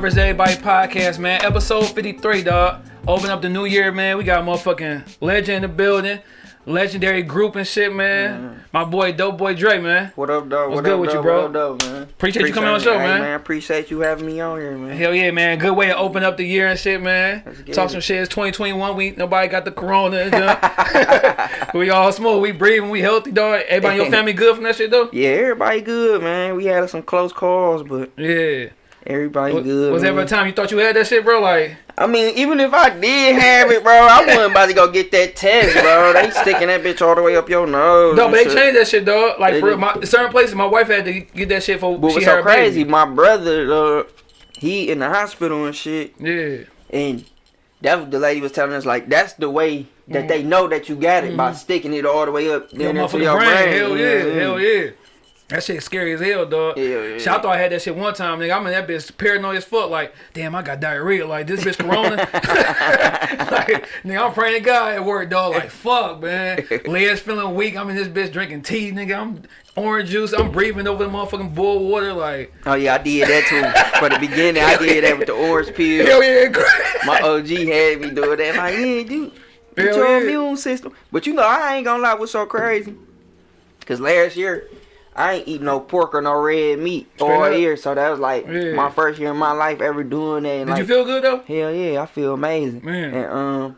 Vs. Everybody podcast, man. Episode 53, dog. Open up the new year, man. We got motherfucking legend in the building. Legendary group and shit, man. Mm-hmm. My boy, Dope Boy Dre, man. What up, dog? What's what good up, with you, bro? What up, dog, man? Appreciate you coming on the show, man. man. Appreciate you having me on here, man. Hell yeah, man. Good way to open up the year and shit, man. Talk it. some shit. It's 2021. We nobody got the corona. we all smoke. We breathing. We healthy, dog. Everybody in your family good from that shit, though? Yeah, everybody good, man. We had some close calls, but Yeah. Everybody Was, good. was man. ever a time you thought you had that shit, bro? Like, I mean, even if I did have it, bro, I wasn't about to go get that test, bro. They sticking that bitch all the way up your nose. no, but they shit. changed that shit, dog. Like They for my certain places, my wife had to get that shit for But she what's so crazy? baby. My brother, uh, he in the hospital and shit, Yeah. and that was the lady was telling us like that's the way that they know that you got it by sticking it all the way up Mm-hmm. Into motherfucking your brain. brain. Hell yeah. Hell yeah. That shit scary as hell, dog. Hell yeah. Shit, I thought I had that shit one time, nigga. I'm in that bitch paranoid as fuck. Like, damn, I got diarrhea. Like, this bitch corona. like, nigga, I'm praying to God at work, dog. Like, fuck, man. Legs feeling weak. I'm in this bitch drinking tea, nigga. I'm orange juice. I'm breathing over the motherfucking boiled water. Like, Oh yeah, I did that too. For the beginning, I did that with the orange peel. hell yeah. My OG had me doing that. Like, yeah, dude, get your yeah. immune system. But you know, I ain't gonna lie, what's so crazy? Cause last year, I ain't eat no pork or no red meat all up. year. So that was like Yeah. my first year in my life ever doing that. And Did like, you feel good, though? Hell yeah, I feel amazing. Man. And um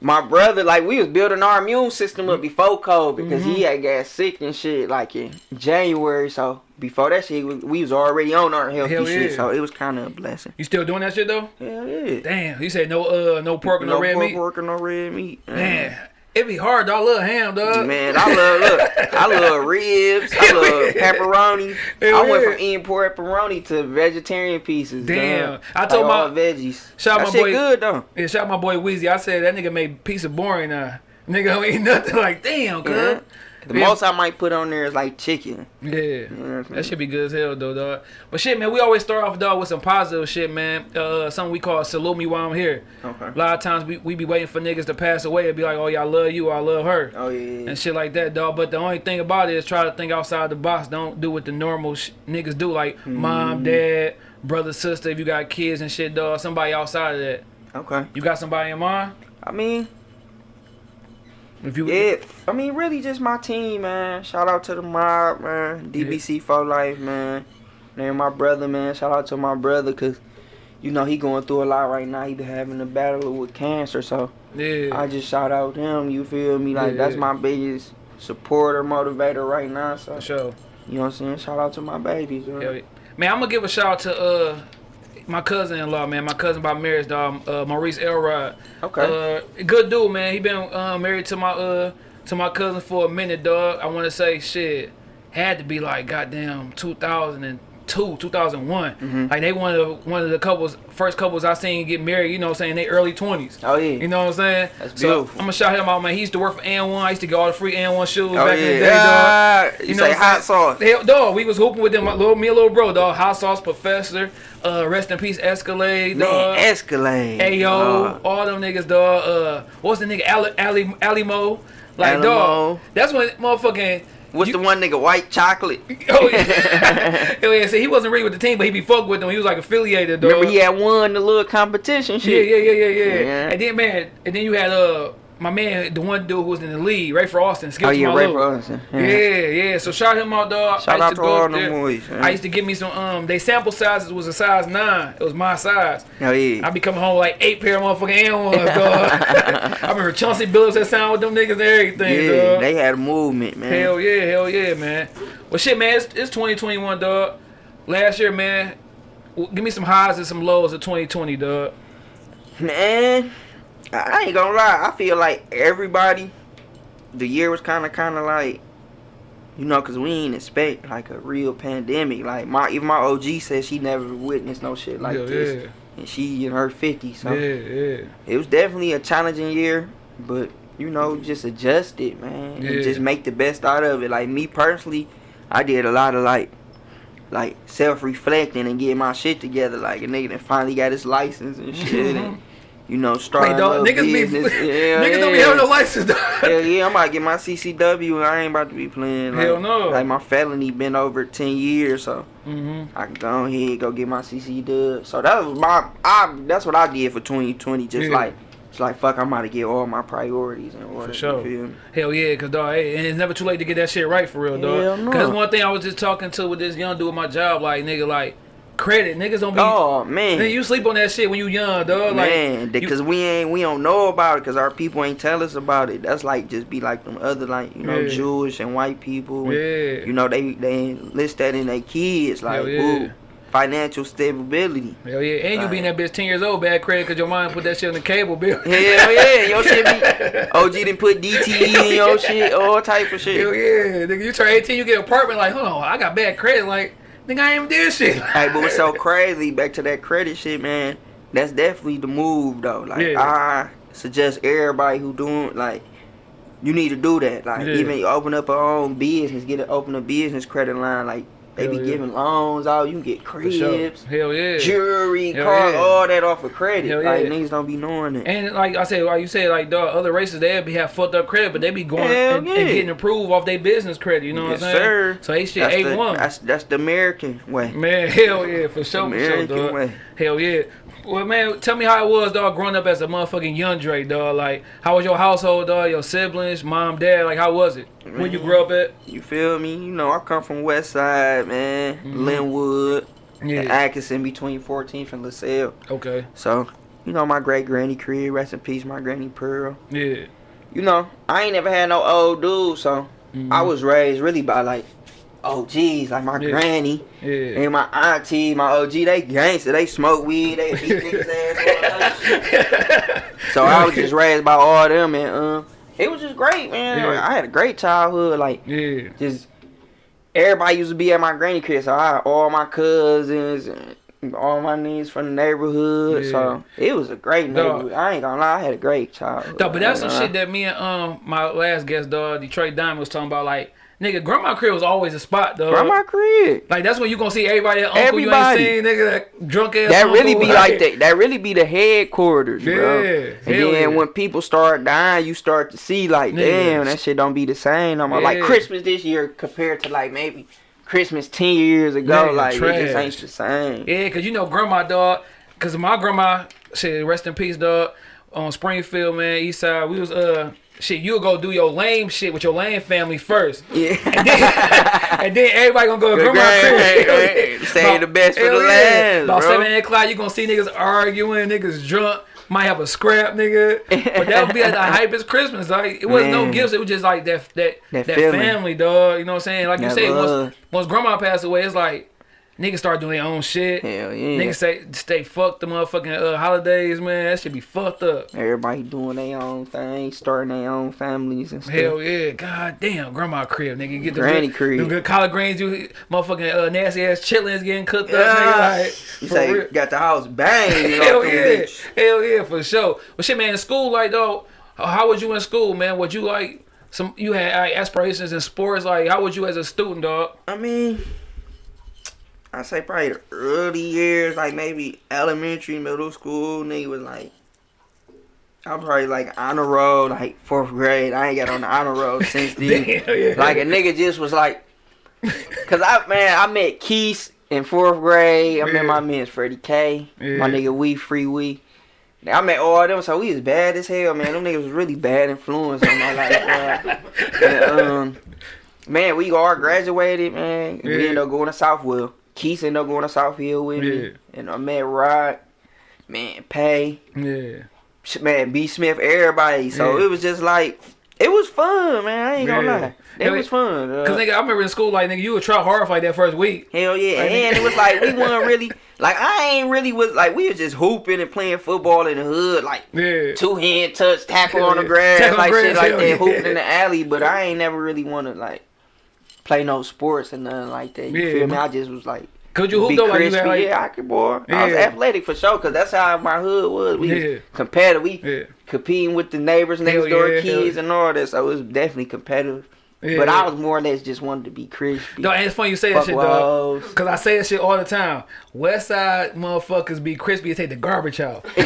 my brother, like we was building our immune system up before COVID because Mm-hmm. he had got sick and shit like in January. So before that shit, we, was already on our healthy Hell shit. yeah. So it was kind of a blessing. You still doing that shit, though? Hell yeah. Damn. You said no uh no pork and no, red pork, meat? pork or no red meat. Man, it be hard, dog. I love ham, dog. Man, I love look, I love ribs, I love pepperoni. I went from eating pork pepperoni to vegetarian pieces. Damn. dog. I told like all my- veggies. Shout that my shit boy- good though. Yeah, shout out my boy Weezy. I said that nigga made pizza boring now. Nigga don't eat nothing like damn, cuz. Yeah. The Yeah. most I might put on there is like chicken. Yeah. know, That should be good as hell though, dog. But shit, man, we always start off dog with some positive shit, man. Uh something we call salute me while I'm here. Okay. A lot of times we, we be waiting for niggas to pass away and be like, oh yeah, I love you, I love her. Oh yeah. And shit like that, dog. But the only thing about it is try to think outside the box. Don't do what the normal sh- niggas do, like Mm-hmm. mom, dad, brother, sister. If you got kids and shit, dog. Somebody outside of that. Okay. You got somebody in mind? I mean, If you yeah. I mean, really, just my team, man. Shout out to the mob, man. DBC for life, man. And my brother, man. Shout out to my brother, cause you know he going through a lot right now. He been having a battle with cancer, so yeah. I just shout out him. You feel me? Like Yeah. that's my biggest supporter, motivator right now. So for sure. you know what I'm saying? Shout out to my babies. man. Yeah. Man, I'm gonna give a shout out to uh my cousin-in-law, man. My cousin by marriage, dog. Uh, Maurice Elrod. Okay. Uh, good dude, man. He been uh, married to my uh to my cousin for a minute, dog. I want to say shit had to be like goddamn 2002, 2001. Mm-hmm. Like they one of the, one of the couples, first couples I seen get married. You know, what I'm saying they early 20s. oh yeah. You know what I'm saying? That's so beautiful. I'm gonna shout him out, man. He used to work for AND1. I used to get all the free AND1 shoes oh back yeah. in the day, dog. Ah, you, You know say hot sauce. Hell, dog, we was hooping with them, my little, me and little bro, dog. Hot sauce professor, uh, rest in peace, Escalade, dog. Man, Escalade. Ayo, Oh. all them niggas, dog. Uh, what's the nigga, Ali, Ali, Alimoe? Like, Alimoe. dog, that's when motherfucking. What's you- the one nigga? White chocolate. Oh yeah, Hell yeah. See, he wasn't really with the team, but he be fucked with them. He was like affiliated, dog. Remember he had won the little competition Yeah, yeah, yeah, yeah, yeah, Yeah. And then man, and then you had uh my man, the one dude who was in the lead, Rafer Alston. Skip Oh yeah, Ray little- Bronson. Yeah, yeah. So shout him out, dog. Shout I out used to all there. boys, man. I used to give me some. Um, they sample sizes was a size nine. It was my size. Oh yeah. I be coming home with like eight pair of motherfucking AND1s, dog. I remember Chauncey Billups that sound with them niggas and everything, yeah, dog. they had a movement, man. Hell yeah, hell yeah, man. Well, shit, man, it's, it's 2021, dog. Last year, man, give me some highs and some lows of 2020, dog. Man, I I ain't gonna lie. I feel like everybody, the year was kind of, kind of like, you know, cause we ain't expect like a real pandemic. Like my, even my OG said she never witnessed no shit like Hell this, yeah, and she in her 50s. So yeah, yeah. it was definitely a challenging year, but you know, just adjust it, man, Yeah. and just make the best out of it. Like me personally, I did a lot of like. Like self reflecting and getting my shit together, like a nigga that finally got his license and shit, and you know, starting dog, niggas be yeah, niggas don't be yeah. having no license, dog. Hell yeah, I'm about to get my CCW. I ain't about to be playing. Like, Hell no. Like my felony been over ten years, so hmm I can go ahead go get my CCW. So that was my. I that's what I did for 2020. Just Yeah. like it's like fuck, I'm about to get all my priorities in order. For sure. You feel me? Hell yeah, cause dog, hey, and it's never too late to get that shit right for real, dog. Hell no. Cause one thing I was just talking to with this young dude at my job, like nigga, like credit, niggas don't be. Oh man. Man, you sleep on that shit when you young, dog. Like, Man, you- because we ain't we don't know about it because our people ain't tell us about it. That's like just be like them other like you know Yeah. Jewish and white people. and, Yeah. You know they they list that in their kids like yeah. ooh, financial stability. Hell yeah, and you being that bitch ten years old, bad credit, cause your mom put that shit on the cable bill. Hell yeah, your shit be OG didn't put DTE in your shit, all type of shit. Hell yeah, nigga, you turn 18, you get an apartment, like, hold on, I got bad credit, like, nigga, I ain't even did shit. Hey, but what's so crazy, back to that credit shit, man, that's definitely the move though. Like Yeah. I suggest everybody who doing like you need to do that. Like Yeah. even open up our own business, get it open a business credit line. Like they Hell be yeah. giving loans out, you can get For sure. cribs, Hell yeah. jewelry, Hell cars, yeah. all that off of credit. Hell like yeah. niggas don't be knowing it. And like I said, like you said, like dog, other races they be have fucked up credit, but they be going and, and getting approved off their business credit. You know yes, what I'm saying? sir. So they shit that's A the, one. That's that's the American way. Man, hell yeah, for sure, for sure, American dog. way. Hell yeah. Well, man, tell me how it was, dog, growing up as a motherfucking young Dre, dog. Like, how was your household, dog? Your siblings, mom, dad, like, how was it? when you grew up at? You feel me? You know, I come from West Side, man. Mhm. Linwood, Yeah. Atkinson between 14th and LaSalle. Okay. So, you know, my great granny crib, rest in peace, my granny Pearl. Yeah. You know, I ain't never had no old dude, so Mhm. I was raised really by like OGs, like my Yeah. granny Yeah. and my auntie, my OG, they gangster, they smoke weed, they beat niggas ass, all that shit. So I was just raised by all them, and um, it was just great, man. Yeah. I had a great childhood, like Yeah. just everybody used to be at my granny crib, so I all my cousins and all my nieces from the neighborhood. Yeah. So it was a great Dog. neighborhood. I ain't gonna lie, I had a great childhood. Dog, but that's some shit that me and um my last guest, dog, Detroit Diamond was talking about. Like, nigga, grandma crib was always a spot, though. Grandma crib. Like that's when you gonna see everybody, that uncle Everybody. you ain't seen, nigga, that drunk ass. That really uncle, be like that. That really be the headquarters, bro. Yeah, And then yeah. when people start dying, you start to see like, Nigga. damn, that shit don't be the same no more. Like Christmas this year compared to like maybe Christmas ten years ago, like it just ain't the same. Yeah, cause you know grandma, dog. Cause my grandma, shit, rest in peace, dog. On Springfield, man, East Side, we was uh. Shit, you'll go do your lame shit with your lame family first. Yeah. and then everybody gonna go to Good grandma grand, crib. right. Save the best for the last, About bro. seven o'clock, you gonna see niggas arguing, niggas drunk, might have a scrap, nigga. But that would be like the hypest Christmas. Like it wasn't no gifts, it was just like that that That that, family, dog. You know what I'm saying? Like you say, once once grandma passed away, it's like niggas start doing their own shit. Hell yeah. Niggas say stay fuck the motherfucking uh, holidays, man. That should be fucked up. Everybody doing their own thing, starting their own families and stuff. Hell yeah, god damn, grandma crib, nigga. Get the Granny good, crib. them good collard greens, you motherfucking uh, nasty ass chitlins getting cooked up, Yeah. nigga. Like, You say real. got the house banging Hell yeah, bitch. hell yeah, for sure. But shit, man, in school, like though, how was you in school, man? Would you like some? You had like, aspirations in sports, like how was you as a student, dog? I mean, I say probably the early years, like maybe elementary, middle school, nigga was like, I'm probably like honor roll, like fourth grade. I ain't got on the honor roll since then. Damn, yeah. Like a nigga just was like, cause I man, I met Keith in fourth grade. I Yeah. met my man's Freddie K, Yeah. my nigga We Free We. I met all of them, so we was bad as hell, man. Them niggas was really bad influence on my life. And, um, man, we all graduated, man. We ended up going to Southwell. Keith ended up going to South Hill with Yeah. me. And I met Rod, man, Pay, Yeah, man, B Smith, everybody. So Yeah. it was just like, it was fun, man. I ain't gonna Yeah. lie. It Yeah, was fun. uh, cause nigga, I remember in school, like nigga, you would try hard like that first week. Hell yeah, Like, and it was like we weren't really like I ain't really was like we was just hooping and playing football in the hood, like Yeah, two hand touch, tackle Hell on the yeah. grass, Tackle like grass, shit like that, yeah. hooping in the alley. But I ain't never really want to like play no sports and nothing like that. You Yeah, feel me? I just was like. could you hoop though? Like you crispy. had like, yeah, I could boy. I was athletic for sure, cause that's how my hood was. We Yeah. competitive. We yeah, competing with the neighbors next door yeah, kids and all that. So it was definitely competitive. Yeah. But I was more or less just wanted to be crispy. No, and it's funny you say that shit, dog. Cause I say that shit all the time. West side motherfuckers be crispy and take the garbage out. Y'all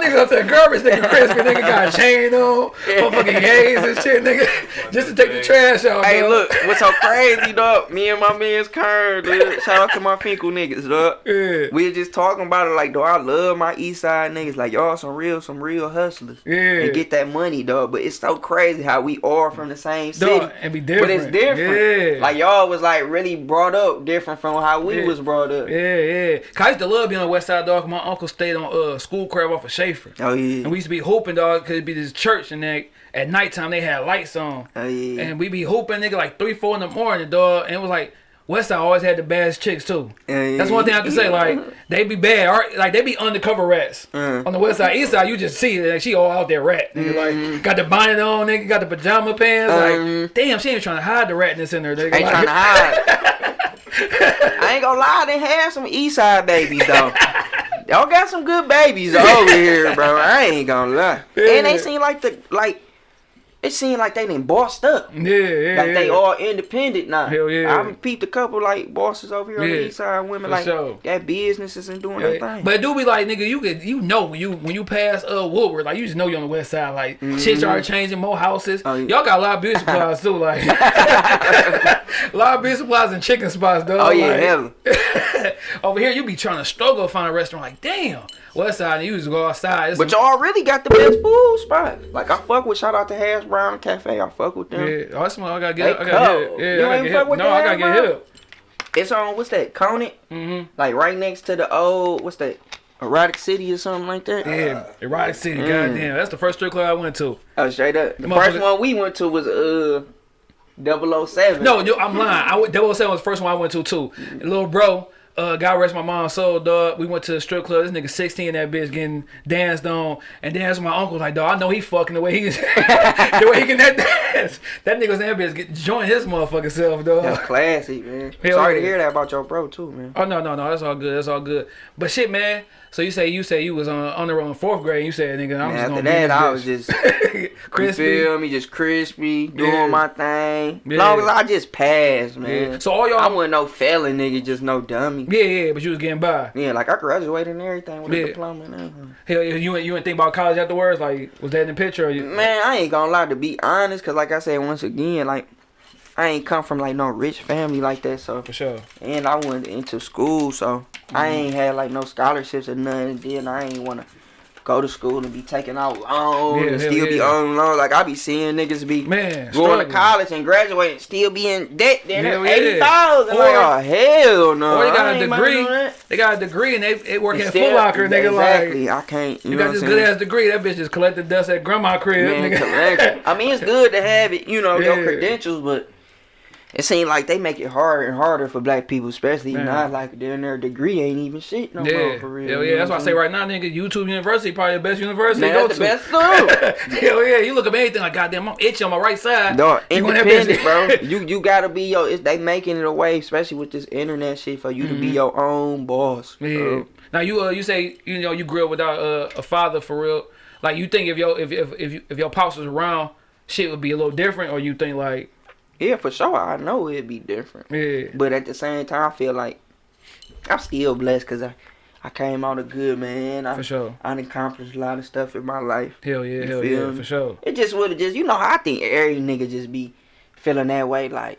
niggas up to there garbage nigga crispy. Nigga got a chain on, motherfucking yays and shit, nigga. Just to take the trash out. Hey, dog. look, what's so crazy, dog? Me and my man's Kern, dude. Shout out to my Fenkell niggas, dog. Yeah. We was just talking about it like, dog, I love my East Side niggas. Like, y'all some real, some real hustlers. Yeah. And get that money, dog. But it's so crazy how we are from the same city. Dog, and be different. But it's different. Yeah. Like, y'all was like really brought up different from how we Yeah. was brought up. Yeah, yeah. Cause I used to love being on West Side, dog. My uncle stayed on uh school crab off of Schaefer. Oh, yeah. And we used to be hooping, dog, cause it'd be this church and that at nighttime they had lights on. oh, yeah. And we be hooping, nigga, like three, four in the morning, dog. And it was like Westside always had the baddest chicks too. Yeah, That's one thing I can say. Like they be bad, or, like they be undercover rats. Uh. On the West Side, East Side, you just see. Like she all out there rat. Nigga, Mm-hmm. like got the bonnet on, nigga, got the pajama pants. Like Mhm. damn, she ain't trying to hide the ratness in there. Nigga. Ain't like, trying to hide. I ain't gonna lie, they have some East Side babies though. Y'all got some good babies over here, bro. I ain't gonna lie. And they seem like the like it seemed like they done bossed up. Yeah, yeah, Like they yeah. all independent now. Hell yeah. I've peeped a couple like bosses over here on the east side, women for like sure. got businesses and doing Yeah, their thing. But it do be like nigga, you could you know when you when you pass uh Woodward, like you just know you on the west side. Like shit started changing, more houses. Oh, yeah. Y'all got a lot of beauty supplies too, like a lot of beauty supplies and chicken spots, though. oh yeah, like, hell. Over here, you be trying to struggle to find a restaurant. Like, damn, West Side, you just go outside. It's But y'all really got the best food spot. Like I fuck with shout out to Hash Brown Cafe. I fuck with them. yeah, that's one I gotta They get. I gotta cold. get. Yeah, You I gotta get. fuck with No, I gotta get up. It's on what's that? Conant? Mm-hmm. Like right next to the old what's that? Erotic City or something like that. Yeah, Erotic City. Mm. Goddamn, that's the first strip club I went to. Oh, straight up. The first one we went to was uh 007. No, no, I'm lying. I went, 007 was the first one I went to too. And little bro, uh, God rest my mom's soul, dog. We went to the strip club. This nigga 16, that bitch getting danced on, and then my uncle like, dog. I know he fucking the way he's the way he can that dance. That nigga's was that bitch get, join his motherfucking self, dog. That's classic, man. Hell Sorry yeah. to hear that about your bro too, man. Oh no, no, no, that's all good. That's all good. But shit, man. So you say you say you was uh, on on the road in fourth grade. You said nigga, I'm just after gonna that, I was just crispy. You feel me? Just crispy, doing Yeah. my thing. Yeah. Long as I just passed, man. Yeah. So all y'all, I wasn't no felon nigga, just no dummy. yeah, yeah, but you was getting by. Yeah, like I graduated and everything with Yeah. a diploma and everything. Hell, yeah, you ain't you ain't think about college afterwards? Like, was that in the picture? Or you, Man, I ain't gonna lie to be honest, cause like I said once again, like I ain't come from like no rich family like that, so for sure. and I went into school, so I Mm-hmm. ain't had like no scholarships or nothing. And then I ain't wanna go to school and be taking out loans Yeah, and still be on loan. Like I be seeing niggas be Man, going struggling. to college and graduating, still be in debt. Then yeah. eighty thousand. Like oh hell no. Or they got a about to degree. They got a degree and they, they work at Foot Locker. Nigga, like exactly. I can't. You, you got this good ass degree. That bitch just collected dust at grandma crib. Man, nigga. I mean, it's good to have it, you know, your credentials, but it seems like they make it harder and harder for black people, especially Man. now. Like, their their degree ain't even shit no yeah, more for real. hell yeah. That's why I say right now, nigga, YouTube University probably the best university Man, to go that's to. the best too. hell yeah, you look up anything like goddamn, I'm itchy on my right side. Dog, You gonna have independent, bro. You you gotta be your. It's, they making it a way, especially with this internet shit, for you to be your own boss. Mm-hmm. Yeah. bro. Now you uh you say you know you grew up without uh, a father for real. Like you think if your if if if, you, if your pops was around, shit would be a little different, or you think like Yeah, for sure. I know it'd be different, yeah but at the same time, I feel like I'm still blessed because I I came out a good man. I for sure. I accomplished a lot of stuff in my life. Hell yeah, You hell yeah, me? for sure. It just would have just, you know, how I think every nigga just be feeling that way. Like,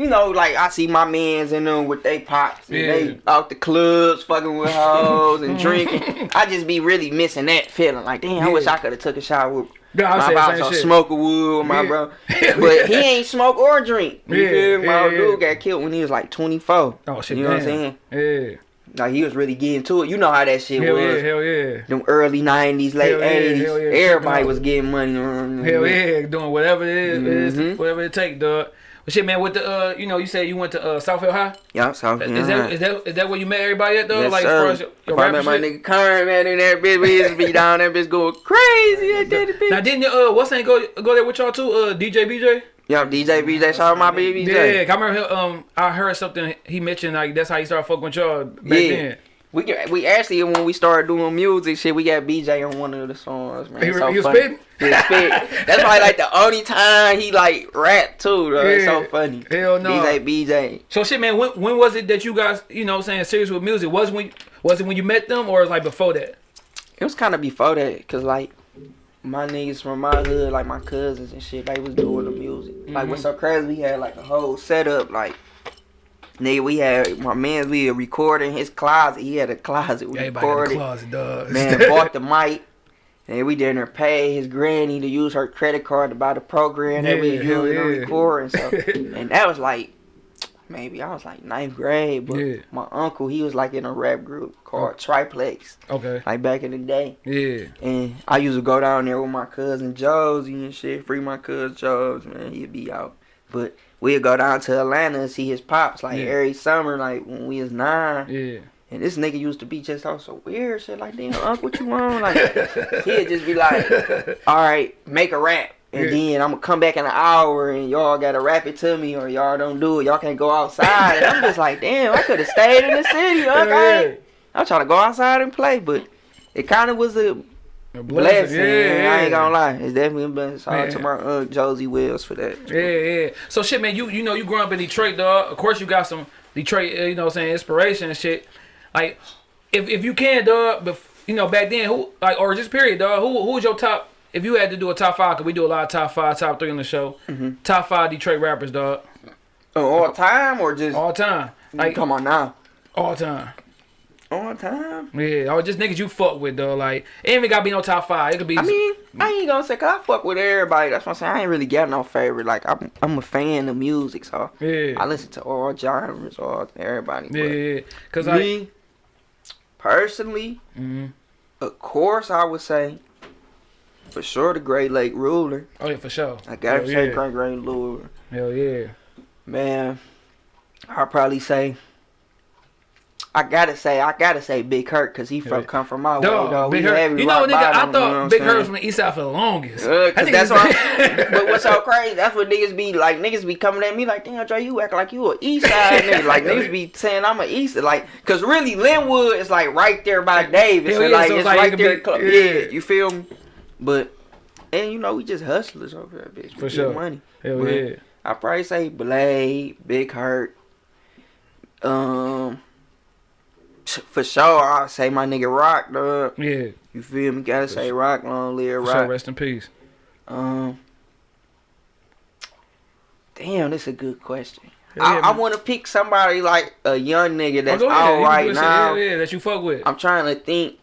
you know, like I see my mans in them with they pops and Yeah. they out the clubs fucking with hoes and drinking. I just be really missing that feeling. Like, damn, I wish I could have took a shower with Yeah, I my pops or smoke a wood with my Yeah. bro. But he ain't smoke or drink. You Yeah, feel me? My yeah, old dude got killed when he was like 24. Oh shit, You know what I'm saying? Yeah, Like, he was really getting to it. You know how that shit hell was. yeah, hell yeah, Them early 90s, late Hell yeah, 80s. hell yeah. Everybody was getting money. mm, hell yeah, doing whatever it is, is Mhm. whatever it take, dog. But shit, man, with the uh, you know, you said you went to uh Southfield High. Y'all South Is Carolina. that is that is that where you met everybody at though? Yes, like sir. as your, your I met my shit? nigga Karen, man, in that bitch, we used to be down there, bitch going crazy at that bitch. Now didn't uh what's name go go there with y'all too? Uh DJ BJ. Yeah, DJ, BJ, shout out my baby, Yeah, I remember him, um I heard something he mentioned like that's how he started fucking with y'all back Yeah. then. We get, we actually when we started doing music shit, we got BJ on one of the songs, man. He, so he was funny. spitting. He was spitting. That's probably like the only time he like rap too, though. It's so Yeah. funny. Hell no. BJ, BJ. So shit, man. When, when was it that you guys, you know, what I'm saying serious with music? Was when was it when you met them, or was it like before that? It was kind of before that, cause like my niggas from my hood, like my cousins and shit, they was doing the music. Like Mm-hmm. what's so crazy? We had like a whole setup, like. Nigga, we had my man. We were recording his closet. He had a closet. We Everybody recorded. closet, dog. Man bought the mic. And we didn't pay his granny to use her credit card to buy the program that we Yeah, was hell to record and stuff. and that was like maybe I was like ninth grade, but Yeah. my uncle he was like in a rap group called oh. Triplex, okay. like back in the day. Yeah. And I used to go down there with my cousin Josie and shit, free my cousin Joes, man, he'd be out. But we'd go down to Atlanta and see his pops like Yeah. every summer, like when we was nine. Yeah. And this nigga used to be just all so weird, shit like, damn, Unc, what you want? Like, he'd just be like, all right, make a rap. And Yeah. then I'm gonna come back in an hour and y'all gotta rap it to me or y'all don't do it. Y'all can't go outside. And I'm just like, damn, I could have stayed in the city. I ain't- I'm trying to go outside and play, but it kind of was a A blessing. Yeah, man. I ain't gonna lie. It's definitely a blessing. Shout out to my Aunt Josie Wells for that. Yeah, yeah. So shit, man, you you know you grew up in Detroit, dog. Of course you got some Detroit, uh, you know, what I'm saying inspiration and shit. Like, if if you can, dog, but you know back then, who like or just period, dog. Who who was your top? If you had to do a top five, cause we do a lot of top five, top three on the show. Mm-hmm. Top five Detroit rappers, dog, Oh, all time or just all time, like come on now? all time. All time. Yeah, or just niggas you fuck with, though. Like, it ain't even gotta be no top five. It could be. I mean, I ain't gonna say 'cause I fuck with everybody. That's what I'm saying. I ain't really got no favorite. Like I'm, I'm a fan of music, so yeah, I listen to all genres, all everybody. yeah, yeah. Cause I. me, personally, Mhm. of course, I would say for sure the Great Lake Ruler. Oh yeah, for sure. I gotta Hell say yeah. Great Great Ruler. Hell yeah. Man, I'll probably say. I gotta say, I gotta say Big Hurt, cause he from come from my way, Dog, though. Big We Hurt. You know, nigga, I thought you know Big? Hurt was from the East Side for the longest. Uh, cause that's why. but what's so crazy? That's what niggas be like. Niggas be coming at me like, damn, Dre, you act like you a East Side nigga. Like niggas be saying I'm a East. Like, cause really Linwood is like right there by Davis, Hell and like so it's like right there. be- clo- yeah. yeah, you feel me? But and you know we just hustlers over there, bitch. We For sure. money. Hell But yeah. I probably say Blade, Big Hurt. Um, for sure, I'll say my nigga Rock, dog. Yeah. You feel me? Gotta say Rock, long live For sure. Rest in peace. Um, damn, that's a good question. Hell I, yeah, I want to pick somebody like a young nigga that's Oh, all You can right now. Yeah, yeah, that you fuck with. I'm trying to think,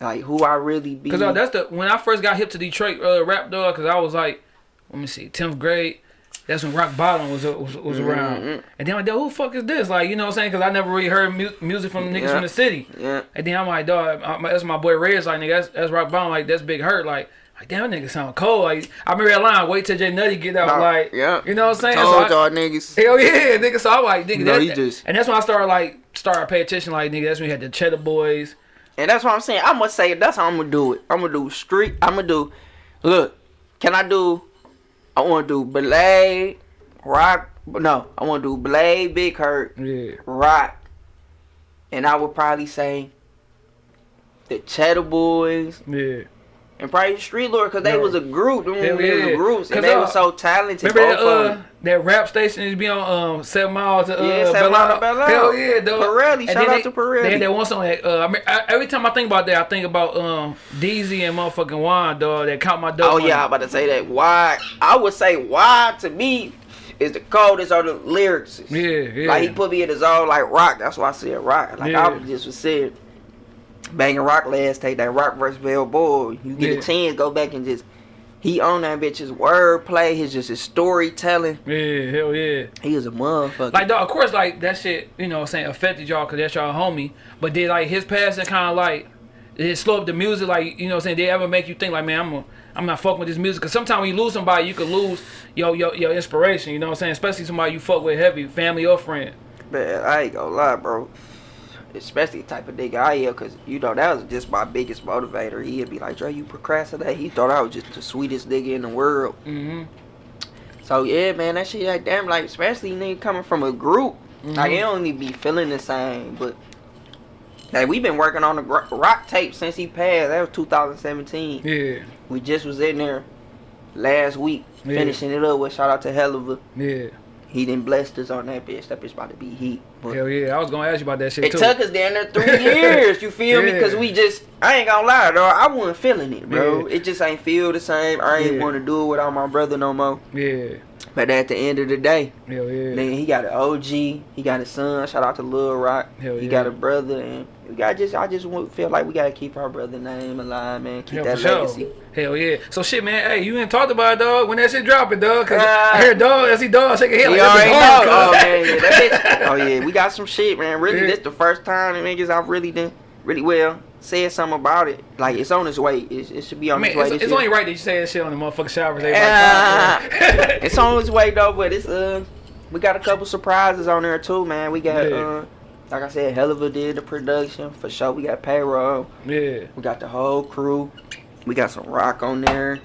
like who I really be. Cause uh, that's the when I first got hip to Detroit uh, rap dog. Cause I was like, let me see, tenth grade. That's when Rock Bottom was was, was around. Mhm. And then I'm like, who the fuck is this? Like, you know what I'm saying? Cause I never really heard mu- music from niggas Yeah. from the city. yeah, And then I'm like, dog, that's my boy Red's like, nigga, that's, that's Rock Bottom. Like, that's Big Hurt. Like, like damn, nigga sound cold. Like, I remember that line, wait till Jay Nutty get out. Nah, like, yeah. you know what I'm saying? Told y'all niggas. Hell yeah, nigga. So I'm like, nigga, You that- just- and that's when I started like started pay attention. Like, nigga, that's when you had the Cheddar Boys. And that's what I'm saying. I'm gonna say that's how I'm gonna do it. I'm gonna do street. I'm gonna do. Look, can I do? I want to do Blade, Rock. No, I want to do Blade, Big Hurt, Yeah, Rock, and I would probably say the Cheddar Boys yeah. And probably Street Lord because they Yeah. was a group. Them Hell was yeah. groups and they uh, were so talented. Remember that uh that rap station used to be on um Seven Mile to uh Yeah, Seven Belle Mile to Isle? Belle Isle. Hell yeah, dog. Pirelli, And shout out they- to Pirelli. They had that one song that uh I mean, I, every time I think about that I think about um DZ and motherfucking Juan dog that count my dough. Oh yeah, I'm about to say that. Why? I would say why to me is the coldest of the lyrics. Yeah, yeah. Like he put me in his zone like rock. That's why I said rock. Like Yeah. I just was saying, banging rock last take that rock versus Bell Boy. You get Yeah. a chance, go back and just he own that bitch's wordplay. His just his storytelling. yeah, hell yeah. He is a motherfucker. Like, dog, of course, like that shit, you know, what I'm saying affected y'all because that's y'all homie. But did like his passing kind of like did it slow up the music? Like, you know, what I'm saying they ever make you think like, man, I'm a, I'm not fucking with this music? Because sometimes when you lose somebody, you could lose your your your inspiration. You know what I'm saying? Especially somebody you fuck with heavy, family or friend. Man, I ain't gonna lie, bro. Especially the type of nigga I am, cause you know that was just my biggest motivator. He'd be like, "Dre, you procrastinate." He thought I was just the sweetest nigga in the world. Mm-hmm. So yeah, man, that shit like damn, like especially nigga coming from a group, like Mhm. it don't even be feeling the same. But Like we've been working on the rock tape since he passed. That was 2017. Yeah, We just was in there last week Yeah. finishing it up with shout out to Helluva. yeah. He done blessed us on that bitch. That bitch about to be heat. But Hell yeah. I was gonna ask you about that shit it too. took us down there three years. You feel me? Because we just, I ain't gonna lie, dog. I wasn't feeling it, bro. Yeah. It just ain't feel the same. I ain't Yeah. want to do it without my brother no more. yeah. But at the end of the day, Hell yeah. Nigga, he got an OG. He got a son. Shout out to Lil Rock. Hell he yeah. got a brother, and we got just. I just want- feel like we gotta keep our brother name alive, man. Keep Hell, that for sure. legacy. Hell yeah. So shit, man. Hey, you ain't talked about it, dog. When that shit dropping, dog. Cause Uh, I hear dog. I see dog shaking head like already know. Oh man, yeah, bitch. Oh yeah, we got some shit, man. Really, Yeah. this the first time niggas I've really done really well said something about it. Like it's on its way. It's, it should be I on mean, its way. it's, it's only right that you say that shit on the motherfucking showers. Ah, it's on its way though, but it's uh, we got a couple surprises on there too, man. We got Yeah. uh, like I said, Helluva did the production for sure. We got payroll. yeah. We got the whole crew. We got some rock on there.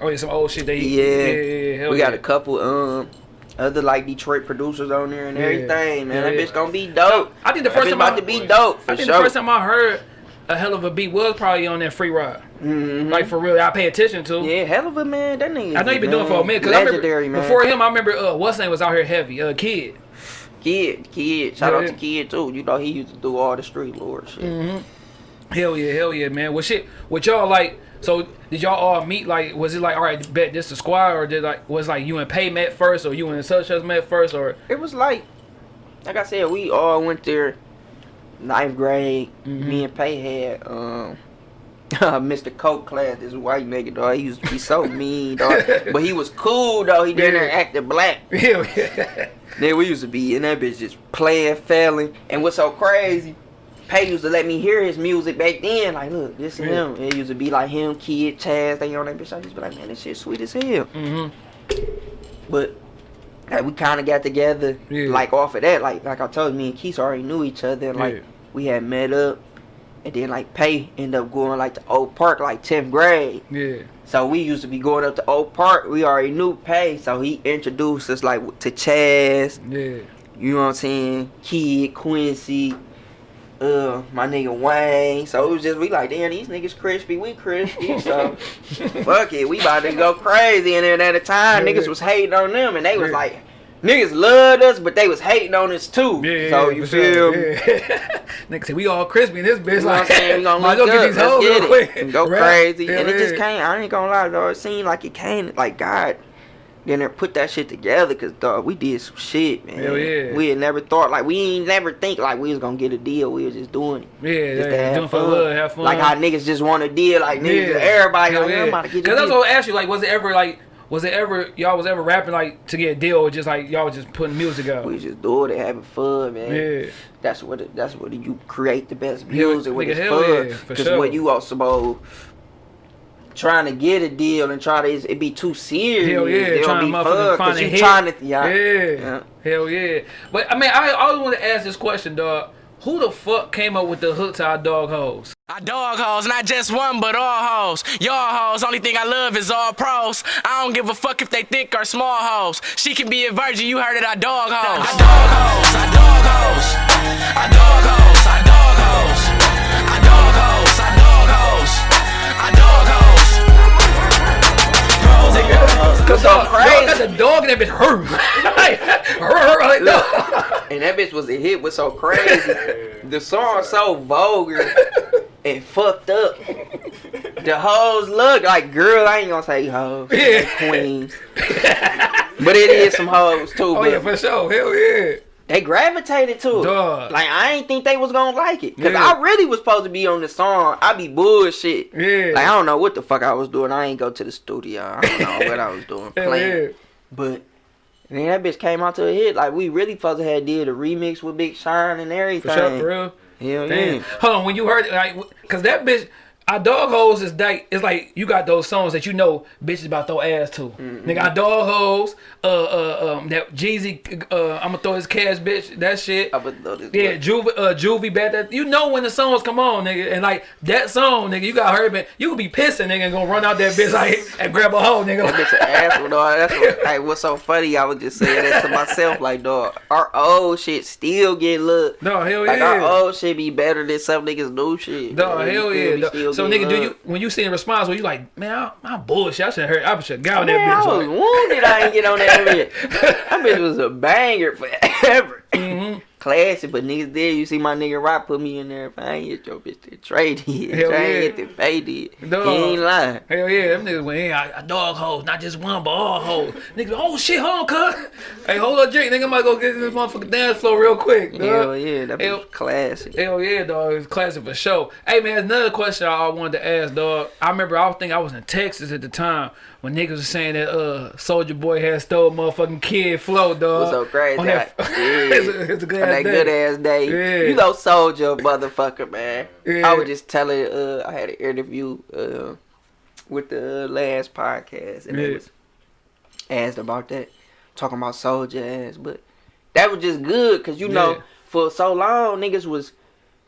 Oh yeah, some old shit they Yeah. yeah, yeah, yeah. Hell we got a couple um other like Detroit producers on there and Yeah. everything, man. Yeah, that bitch gonna be dope. I think the first time about I, to be dope for I think sure. the first time I heard a Helluva beat was probably on that free ride. Mhm. Like for real, I pay attention to. yeah, Helluva man. That nigga. I know you been doing for a minute. Cause I remember, legendary man. Before him, I remember uh, what's name was out here heavy. Uh, kid. Kid, Kid. Shout Yeah, out to Kid too. You know he used to do all the street lord shit. Mm-hmm. Hell yeah, hell yeah, man. Well, shit, what y'all like? So did y'all all meet? Like, was it like, all right, bet this the squad, or did like was like you and Pay met first, or you and such as met first, or It was like, like I said, we all went there ninth grade. Mhm. Me and Pay had um. Mr. Coke class, this white nigga dog. He used to be so mean, dog. But he was cool though. He didn't Yeah. acting black. yeah, Then we used to be in that bitch just playing, failing. And what's so crazy, Pay used to let me hear his music back then. Like, look, this and Yeah. him. It used to be like him, Kid, Chaz, they on that bitch. I used to be like, man, this shit sweet as hell. mm-hmm. But like, we kind of got together, Yeah. like off of that. Like, like I told you, me and Keith already knew each other. And, like, Yeah. we had met up. And then like Pay end up going like to old Park, like 10th grade. yeah, So we used to be going up to old Park. We already knew Pay, so he introduced us like to Chaz. yeah, You know what I'm saying? Kid, Quincy, uh, my nigga Wayne. So it was just we like, damn, these niggas crispy, we crispy. So fuck it, we about to go crazy. And then at the time, Yeah. niggas was hating on them, and they was Yeah. like, niggas loved us, but they was hating on us too. yeah. so you feel me? Yeah. Nigga said we all crispy in this bitch. You know what I'm saying? We gonna might look as well up, get these let's hoes get real it, quick. and go Rap. crazy. And it just came. I ain't gonna lie, though. It seemed like it came like God. Then they put that shit together, cause dog, we did some shit, man. Hell yeah. We had never thought like we ain't never think like we was gonna get a deal. We was just doing it. Yeah, Just to yeah, have doing for fun. love, have fun. Like how niggas just want a deal, like niggas, Yeah. everybody Hell like, yeah. To get Cause that's what I asked you. Like, was it ever like, was it ever y'all was ever rapping like to get a deal, or just like y'all was just putting music out? We just doing it, having fun, man. Yeah, That's what it, that's what you create the best music it's hell fun. yeah, Cause sure. when you all supposed trying to get a deal and try to it be too serious. hell yeah, It don't trying to be motherfucking fun, a you hit. trying to yeah. yeah, Yeah. hell yeah. But I mean, I I always want to ask this question, dog. Who the fuck came up with the hook to our dog hoes? I dog hoes, not just one, but all hoes. Y'all hoes, only thing I love is all pros. I don't give a fuck if they thick or small hoes. She can be a virgin, you heard it, I dog hoes. I dog hoes, I dog hoes. I dog hoes, I dog hoes. I dog hoes, I dog hoes. I dog hoes. Pros and girls. Cause Dog, I'm dog crazy. got the dog and that bitch hurt. like, hur, hur, like, dog. and that bitch was a hit was so crazy. the song so vulgar and fucked up. The hoes look like girl. I ain't gonna say hoes, Yeah. yeah. queens, but it is some hoes too. Oh but yeah, for sure. Hell yeah. They gravitated to it. Dog. Like I ain't think they was gonna like it, cause Yeah. I really was supposed to be on the song. I be bullshit. Yeah. Like I don't know what the fuck I was doing. I ain't go to the studio. I don't know what I was doing. Playing. yeah. But then that bitch came out to a hit. Like we really supposed to have did a remix with Big Sean and For everything. sure, for real. Hell Damn. yeah. Hold on, when you heard it, like, cause that bitch, Our dog hoes is like it's like you got those songs that you know bitches about throw ass to. Mm-hmm. Nigga, our dog hoes, uh, uh, um, that Jeezy, uh, I'ma throw his cash, bitch, that shit. I would know this Yeah. Juvie, uh, Juvie, bad. That you know when the songs come on, nigga, and like that song, nigga, you got her, man. You could be pissing, nigga, and gonna run out that bitch like and grab a hoe, nigga. That bitch an asshole, dog. That's what, like, what's so funny. I was just saying that to myself, like, dog, our old shit still get looked. No, hell Like yeah. our old shit be better than some niggas new shit. You hell yeah. Me? dog. Still So nigga, do you when you see the response, where you like, man, I, I'm bullshit. I should have heard. I should have got on that Man, I was like- wounded. I ain't get on that bitch. That bitch was a banger forever. Classic, but niggas did. You see my nigga Rock put me in there. If I ain't hit your bitch, then Trey did. Hell Trey yeah. ain't hit the Faye did. He ain't lying. Hell yeah, them niggas went in. I, I dog hoes, not just one, but all hoes. Niggas, oh shit, hold on, cuz. Hey, hold up, drink. Nigga, I might go get this motherfucking dance floor real quick. Dog. Hell yeah, that Hell- bitch classic. Hell yeah, dog. It's classic for sure. Hey man, another question I wanted to ask, dog. I remember I think I was in Texas at the time when niggas was saying that uh Soulja Boy had stole motherfucking kid flow, dog. was so crazy. On that, yeah. it's, a, it's a good On ass that day. good ass day. Yeah. You know Soldier motherfucker, man. Yeah. I was just telling uh I had an interview uh with the last podcast and Yeah. they was asked about that. Talking about Soldier ass, but that was just good because you know Yeah. for so long niggas was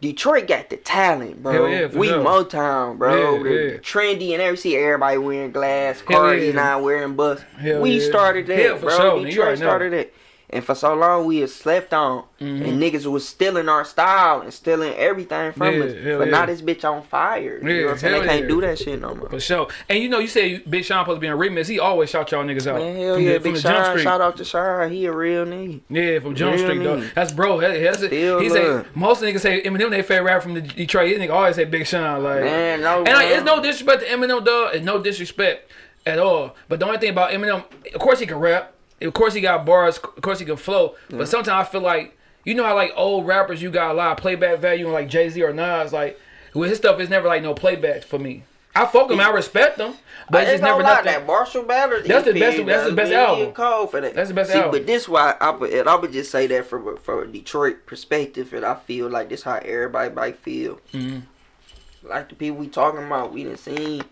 Detroit got the talent, bro. Yeah, we sure. Motown, bro. Yeah, trendy and every see everybody wearing glass. Cardi yeah. not wearing bust. Hell we started that, bro. sure, Detroit started it. And for so long we had slept on, Mhm. and niggas was stealing our style and stealing everything from Yeah, us. But yeah. now this bitch on fire. You know what I'm saying? They can't yeah. do that shit no more. For sure. And you know, you say Big Sean supposed to be in a remix. He always shout y'all niggas out. Man, hell from yeah, the, Big Sean. Street. Shout out to Sean. He a real nigga. Yeah, from Jump Street, though. That's bro. That, that's it. Still He say most niggas say Eminem they favorite rapper from the Detroit. These niggas always say Big Sean. Like, Man, no. and like, it's no disrespect to Eminem, dog. It's no disrespect at all. But the only thing about Eminem, of course he can rap. Of course he got bars. Of course he can flow. But sometimes I feel like you know how like old rappers you got a lot of playback value, and like Jay Z or Nas, like with his stuff is never like no playback for me. I fuck him, I respect him, but I it's just never lie, nothing. that Marshall Mathers That's the best- that's the best album. Cold for that. That's the best See, album. but this why I would, and I would just say that from a, from a Detroit perspective, and I feel like this how everybody might feel. Mhm. Like the people we talking about, we done seen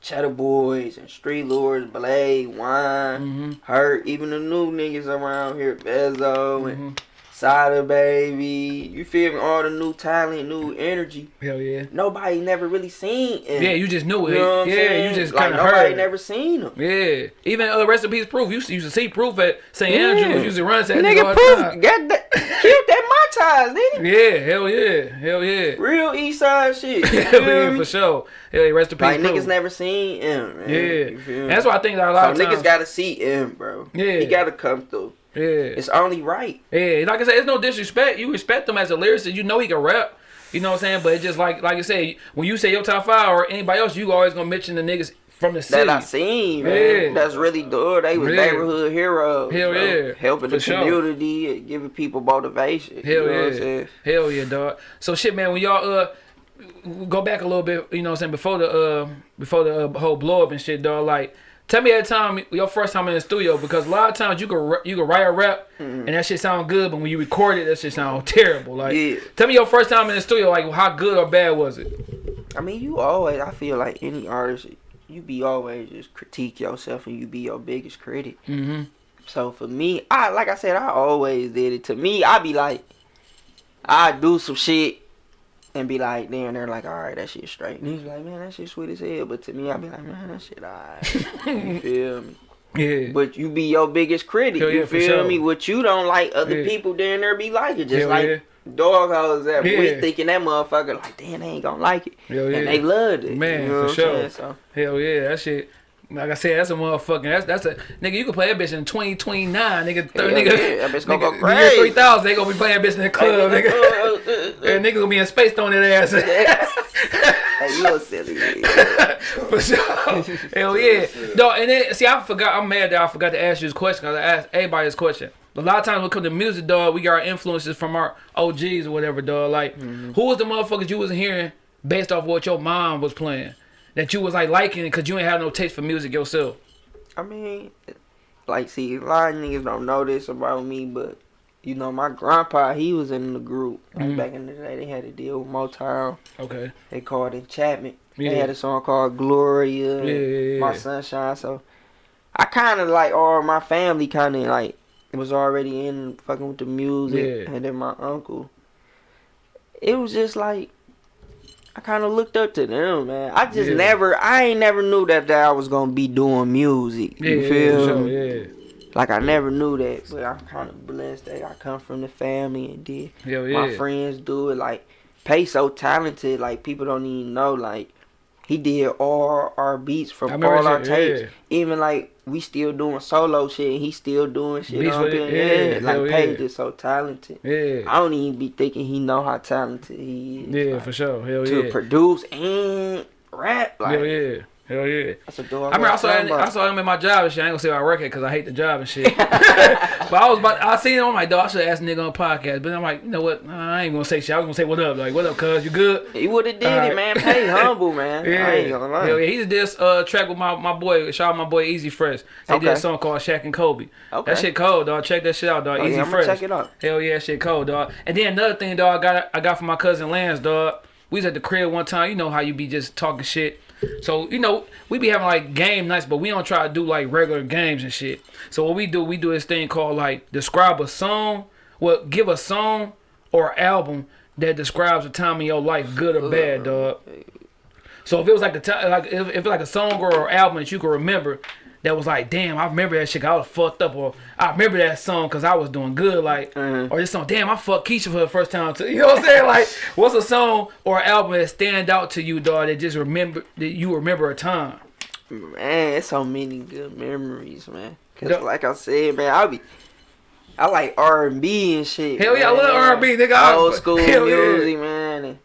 Cheddar Boys and Street Lords, Blade, Wine, Mhm. Hurt, even the new niggas around here, Vezzo Mhm. and Sada Baby. You feel me? All the new talent, new energy. Hell yeah. Nobody never really seen it. Yeah, you just knew it. You know yeah, saying? you just like kind of nobody heard. never seen them. Yeah, even uh, rest in peace, proof. You used to, used to see proof at St. Andrews. Used to run to that nigga proof time. got that killed that ties, didn't he? Yeah, hell yeah, hell yeah. Real East Side shit. Hell yeah, me? for sure. Hell yeah, rest in peace, Like proof. niggas never seen him. Man. Yeah, You feel me? that's why I think that a lot so of niggas gotta see him, bro. Yeah. he gotta come through. Yeah, It's only right. yeah. Like I said, it's no disrespect. You respect him as a lyricist. You know he can rap. You know what I'm saying? But it's just like like I said, when you say your top five or anybody else, you always gonna mention the niggas from the city. That I seen, man. Yeah. That's really good. They was Yeah. neighborhood heroes. Hell bro. yeah. Helping For the sure. community and giving people motivation. Hell you know What I'm yeah. saying? Hell yeah, dog. So shit, man. When y'all uh go back a little bit, you know what I'm saying before the uh before the uh, whole blow up and shit, dog. Like, tell me that time your first time in the studio because a lot of times you can you can write a rap and that shit sound good, but when you record it, that shit sound terrible. Like, Yeah. tell me your first time in the studio, like how good or bad was it? I mean, you always. I feel like any artist, you be always just critique yourself and you be your biggest critic. Mm-hmm. So for me, I like I said, I always did it. To me, I be like, I do some shit and be like, then they're like, all right, that shit straight. And he's like, man, that shit sweet as hell. But to me, I be like, man, that shit alright. you feel me? Yeah. But you be your biggest critic. Hell you for feel sure. me? What you don't like, other Yeah. people down there be like it. Just Hell like yeah. dog hoes that Yeah. we thinking that motherfucker like, damn, they ain't gonna like it. Hell yeah. And they loved it. Man, you know for sure. So Hell yeah, that shit. Like I said, that's a motherfucking. That's that's a nigga. You can play that bitch in twenty twenty nine, nigga. Nigga, yeah, that bitch gonna nigga, go crazy. three thousand, they gonna be playing that bitch in the club, nigga. uh, uh, uh, And nigga gonna be in space throwing that ass. hey, you a silly nigga. For sure. Hell yeah. No, and then see, I forgot. I'm mad that I forgot to ask you this question because I asked everybody this question. A lot of times when it comes to music, dog, we got our influences from our OGs or whatever, dog. Like, Mm-hmm. who was the motherfuckers you was hearing based off what your mom was playing that you was like liking because you ain't have no taste for music yourself? I mean, like, see, a lot of niggas don't know this about me, but you know, my grandpa, he was in the group. Like Mhm. back in the day, they had to deal with Motown. Okay. They called it Chapman. Yeah. They had a song called Gloria, Yeah, yeah, yeah. My Sunshine. So I kind of like, all my family kind of like was already in fucking with the music, Yeah. and then my uncle. It was just like I kind of looked up to them, man. I just Yeah. never, I ain't never knew that, that I was gonna be doing music. Yeah, You yeah, feel sure, me? yeah. Like I never knew that, but I'm kind of blessed that I come from the family and did Hell yeah. my friends do it. Like Pay so talented, like people don't even know. Like he did all our beats from all our that tapes. shit, Even like we still doing solo shit, and he still doing shit. Beats with it, yeah, hell like Pay yeah. just so talented. Yeah. Yeah. I don't even be thinking he know how talented he is. Yeah, like, for sure. Hell to yeah. produce and rap. Like Hell yeah. Hell yeah. that's a. I remember I saw, him, I saw him in my job and shit. I ain't gonna say where I work at because I hate the job and shit. but I was about, I seen him. I'm like, dog, I should ask nigga on a podcast. But I'm like, you know what? Nah, I ain't gonna say shit. I was gonna say, what up? Like, what up, cuz? You good? He would have did Alright. it, man. Pay humble, man. Yeah. I ain't gonna lie. Hell yeah. He just did this uh, track with my, my boy, shout out my boy Easy Fresh. They did a song called Shaq and Kobe. Okay. That shit cold, dog. Check that shit out, dog. Oh, Easy I'm Fresh. gonna check it out. Hell yeah, shit cold, dog. And then another thing, dog, I got I got from my cousin Lance, dog. We was at the crib one time. You know how you be just talking shit. So you know we be having like game nights, but we don't try to do like regular games and shit. So what we do, we do this thing called like describe a song. Well, give a song or album that describes a time in your life, good or bad, dog. So if it was like a time, like if, if like a song or album that you can remember, that was like, damn, I remember that shit. I was fucked up, or I remember that song because I was doing good, like, Mhm. or this song, damn, I fucked Keisha for the first time too. You know what I'm saying? Like, what's a song or album that stand out to you, dog? That just remember that you remember a time. Man, it's so many good memories, man. Cause Yeah. like I said, man, I be, I like R and B and shit. Hell yeah, I love R&B, nigga. I- Old school hell yeah. music, man. And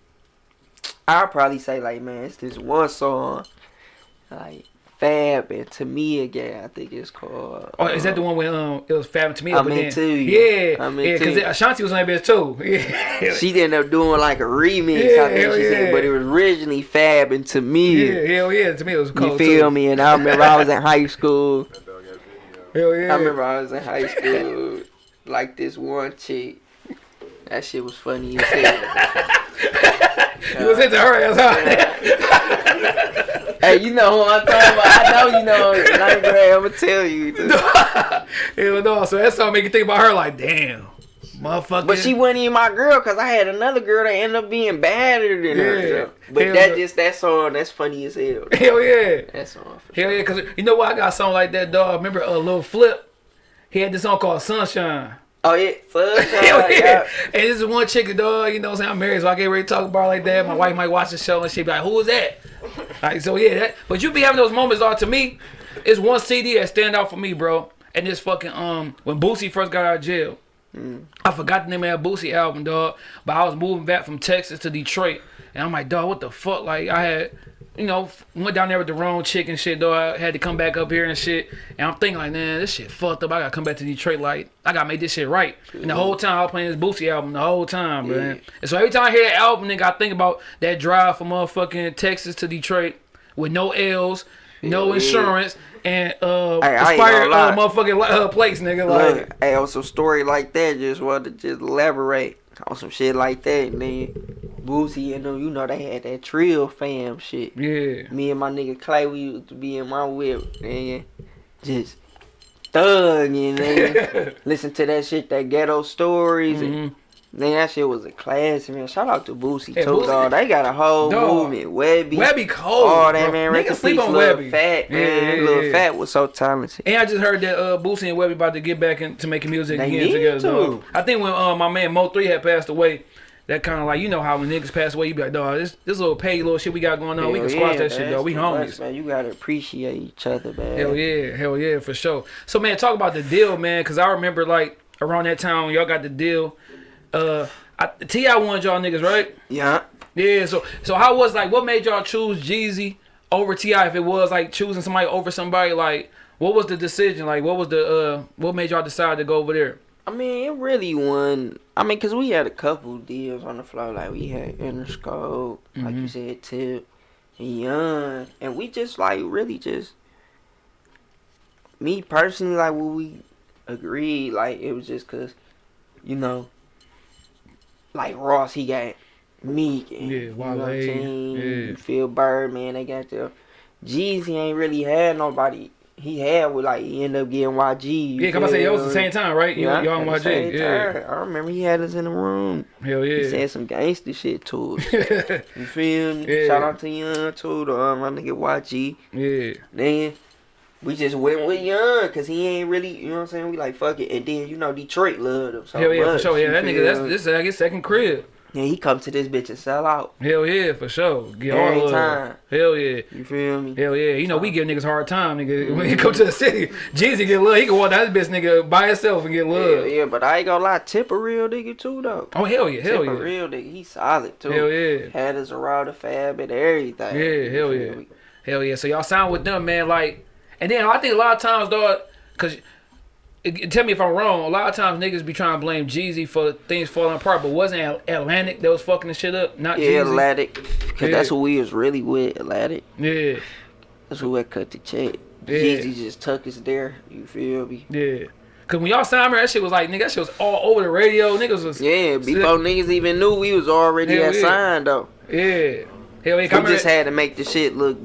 I'll probably say like, man, it's this one song, like Fab and Tamia Again. I think it's called. Oh, is that the uh, one where um it was Fab to me? Again I'm but then- you. Yeah, I'm yeah, because. Ashanti was on that bitch too. Yeah, She ended up doing like a remix. Yeah, I think she yeah. said, but it was originally Fab and Tamia. yeah, hell yeah. To me, it was cold You feel too. me? And I remember I was in high school. Hell yeah. I remember I was in high school, like this one chick. That shit was funny as hell. You was into her ass, huh? hey, you know who I'm talking about. I know you know. in Ninth grade, I'ma tell you. Hell no. So that song make you think about her like, damn, motherfucker. But she wasn't even my girl, cause I had another girl that ended up being badder than Yeah. her. But Hell that no. just that song, that's funny as hell. Hell yeah. That song. For Hell sure. yeah. Cause you know what? I got a song like that, dog. Remember uh, a Lil Flip? He had this song called Sunshine. Oh yeah, yeah. And this is one chick, dog. You know what I'm saying? I'm married, so I can't really talk about like that. My wife might watch the show and she be like, "Who is that?" Like so, yeah. That, but you be having those moments. Dog. To me, it's one CD that stand out for me, bro. And this fucking um when Boosie first got out of jail. I forgot the name of that Boosie album, dog. But I was moving back from Texas to Detroit, and I'm like, dog, what the fuck? Like I had, you know, went down there with the wrong chick and shit, though. I had to come back up here and shit. And I'm thinking like, man, this shit fucked up. I gotta come back to Detroit. Like I gotta make this shit right. And the whole time I was playing this Boosie album, the whole time, man. And so every time I hear that album, nigga, I think about that drive from motherfucking Texas to Detroit with no L's. No Yeah. insurance and uh, Hey, expired uh, motherfucking uh, plates, nigga. Like, Look, hey, on some story like that, just wanted to just elaborate on some shit like that. And then Boosie and them, you know, they had that Trill fam shit. yeah. Me and my nigga Clay, we used to be in my whip, and just thugging, and listen to that shit, that ghetto stories. And, Mhm. Man, that shit was a class, man. Shout out to Boosie, Yeah, too, Boosie- dog. They got a whole Dog. movement. Webbie. Webbie cold. Oh, that bro. man, Niggas rest in sleep on Webbie. Fat, Yeah, man. yeah, yeah. Fat was so talented. And I just heard that uh, Boosie and Webbie about to get back into making music They again together. to. Dog. I think when uh, my man Mo3 had passed away, that kind of like you know how when niggas pass away, you be like, dog, this this little pay little shit we got going on, we can squash yeah, that shit, dog. We too much, homies. man. You gotta appreciate each other, man. Hell yeah, hell yeah, for sure. So man, talk about the deal, man, because I remember like around that time when y'all got the deal. Uh, T.I. wanted y'all niggas, right? Yeah. Yeah. So so how was like what made y'all choose Jeezy over T.I.? If it was like choosing somebody over somebody, like what was the decision? Like what was the uh what made y'all decide to go over there? I mean, it really won. I mean, cause we had a couple deals on the floor. Like we had Interscope, like you Mhm. said, Tip, and Young, and we just like really just me personally, like what we agreed, like it was just cause you know, like Ross, he got Meek. And, Yeah, you know Wale, saying? yeah. You feel Birdman, they got the Jeezy ain't really had nobody. He had with like he ended up getting YG. you Yeah, come I say, it was the same time, right? You, Yeah, y'all on at YG. Yeah. time. I remember he had us in the room. Hell yeah, He said some gangster shit to us. You feel me? Yeah. Shout out to Young too, the um, my nigga YG. yeah. Then we just went with Young because he ain't really, you know what I'm saying? We like fuck it, and then you know Detroit loved him so Hell yeah, for sure. Yeah, that nigga, that's this is like his second crib. Yeah, he come to this bitch and sell out. Hell yeah, for sure. Get Every all time. Hell yeah. You feel me? Hell yeah. You know, we give niggas hard time, nigga. When he mm-hmm. come to the city, Jeezy get love. He can walk down this bitch nigga by himself and get love. yeah, but I ain't gonna lie, Tip a real nigga too though. Oh, hell yeah. Hell Tip a yeah. real nigga, he solid too. Hell yeah. Had us around the fab and everything. Yeah, hell yeah. me? Hell yeah. So y'all sound with them, man. Like, and then I think a lot of times, dog, because tell me if I'm wrong. A lot of times niggas be trying to blame Jeezy for things falling apart, but wasn't Atlantic that was fucking the shit up? Not Yeah, Jeezy. Atlantic. Cause Yeah. that's who we was really with, Atlantic. Yeah, That's who had cut the check. Yeah. Jeezy just tuck us there. You feel me? yeah. Cause when y'all signed me, that shit was like, nigga, that shit was all over the radio. Niggas was, Yeah, before niggas even knew we was already yeah. signed though. yeah. Hell yeah. We just had to make the shit look.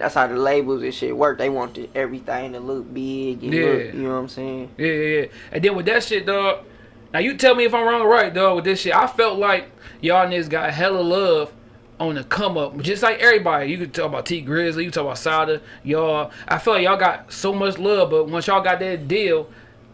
That's how the labels and shit work. They wanted everything to look big and Yeah. look. You know what I'm saying? Yeah, yeah, yeah. And then with that shit, dog. Now you tell me if I'm wrong or right, dog. With this shit, I felt like y'all niggas got hella love on the come up, just like everybody. You could talk about Tee Grizzley, you talk about Sada, y'all. I feel like y'all got so much love, but once y'all got that deal,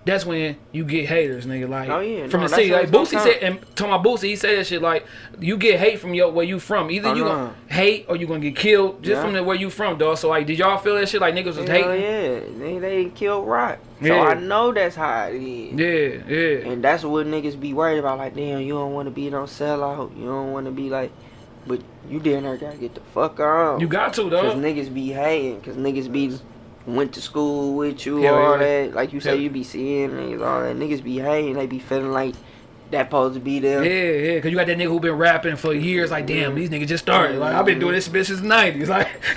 that's when you get haters, nigga. Like Oh, yeah. from No, the city, like Boosie said, and talking about Boosie, he said that shit like you get hate from your where you from. Either Oh, you no. gonna uh-huh. hate or you gonna get killed just Yeah. from the where you from, dog. So like, did y'all feel that shit like niggas was Hell hating? yeah, they they killed Rock. So Yeah. I know that's how it is. Yeah, yeah. And that's what niggas be worried about. Like, damn, you don't want to be no sellout. You don't want to be like, but you damn near gotta get the fuck on. You got to, Cause niggas be hating. Cause niggas be went to school with you, Hell all yeah. that. Like you say, you be seeing niggas, all that. Niggas be hating. They be feeling like that supposed to be them. Yeah, yeah, cause you got that nigga who been rapping for years. Like, damn, these niggas just started. Like, I've been doing this bitch since nineties. Like,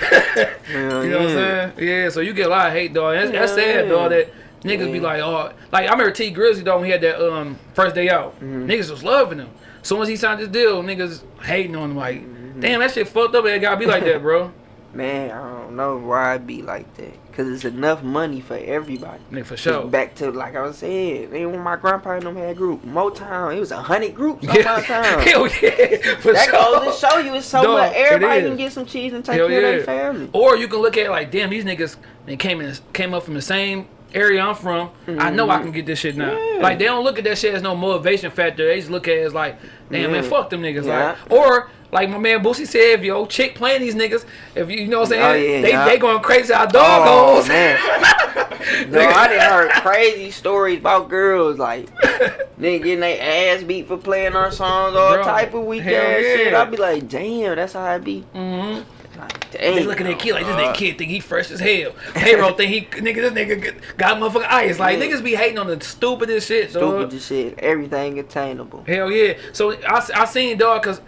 you know what I'm saying? Yeah. So you get a lot of hate, dog. That's, that's Yeah. sad, dog. That niggas be like, oh, like I remember Tee Grizzley though when he had that um first day out. Mm-hmm. Niggas was loving him. Soon as he signed this deal, niggas hating on him. Like, Mm-hmm. damn, that shit fucked up. It gotta be like that, bro. Man, I don't know why it be like that. Cause it's enough money for everybody. Nigga, for sure. Back to like I was saying, they when my grandpa and them had group Motown, it was a hundred groups on my town. Hell yeah, for That sure. goes to show you it's so Dog, much. Everybody can get some cheese and take Hell care yeah. of their family. Or you can look at it like, damn, these niggas they came in came up from the same area I'm from. I know I can get this shit now. Mm-hmm. Yeah. Like they don't look at that shit as no motivation factor. They just look at it as like, damn man, fuck them niggas. Yeah. Like or like my man Boosie said, if your chick playing these niggas, if you, you know what I'm saying, Oh, yeah, they yeah. they going crazy how Oh dog goes. man, no, I done heard crazy stories about girls like nigga getting their ass beat for playing our songs, all Bro, type of weekend ass shit. yeah. I be like, damn, that's how I be. Mhm. Like, They looking at kid like this uh, nigga kid think he fresh as hell. Payroll think he nigga this nigga got motherfucking ice. Like Yeah. niggas be hating on the stupidest shit, dog. Stupid as shit. Everything attainable. Hell yeah. So I, I seen dog because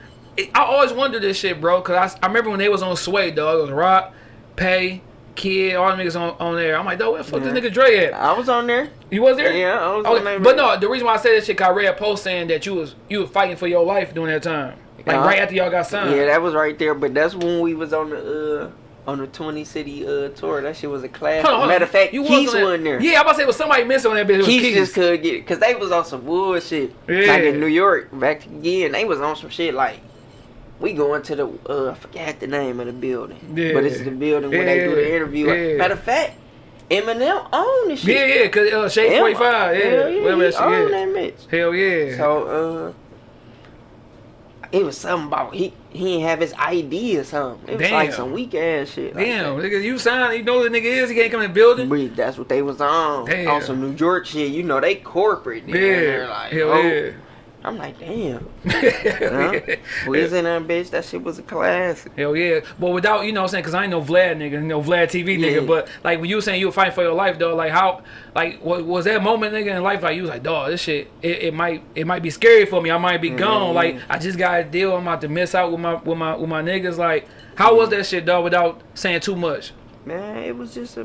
I always wondered this shit, bro. Because I, I remember when they was on Sway, dog. It was Rock, Pay, Kid, all them niggas on, on there. I'm like, dog, where the fuck Yeah. this nigga Dre at? I was on there. You was there? Yeah, I was Okay, on there. But no, the reason why I said that shit, 'cause I read a post saying that you was you was fighting for your life during that time, like Yeah. right after y'all got signed. Yeah, that was right there. But that's when we was on the uh on the twenty city uh tour. That shit was a class. Hold on, hold on. Matter of fact, you Keith was on that- wasn't there. Yeah, I'm about to say, was somebody missing on that bitch? It was Keith Keith. just couldn't get it because they was on some bullshit. Yeah. Like in New York, back again, they was on some shit like we going to the uh I forgot the name of the building. Yeah. But it's the building where they do the interview. Yeah. Matter of fact, Eminem owned the shit. Yeah, yeah, cause uh, Shade 45, yeah, Hell yeah, he that owned is. that bitch. Hell yeah. So uh, it was something about he he didn't have his ID or something. It was like some weak ass shit. like Damn, nigga, you signed, you know who the nigga is, he can't come in the building. But that's what they was on. Damn. On some New York shit. You know, they corporate. Yeah. Like, hell oh. yeah. I'm like, damn. Huh? Was in that bitch? That shit was a classic. Hell yeah. But without, you know what I'm saying, because I ain't no Vlad nigga, you know, Vlad TV nigga. Yeah. But like when you were saying you were fighting for your life, though, like how, like, what was that moment, nigga, in life, like you was like, dog, this shit, it, it might, it might be scary for me. I might be gone. Mhm. Like I just got a deal. I'm about to miss out with my, with my, with my niggas. Like, how was that shit, dog, without saying too much? Man, it was just a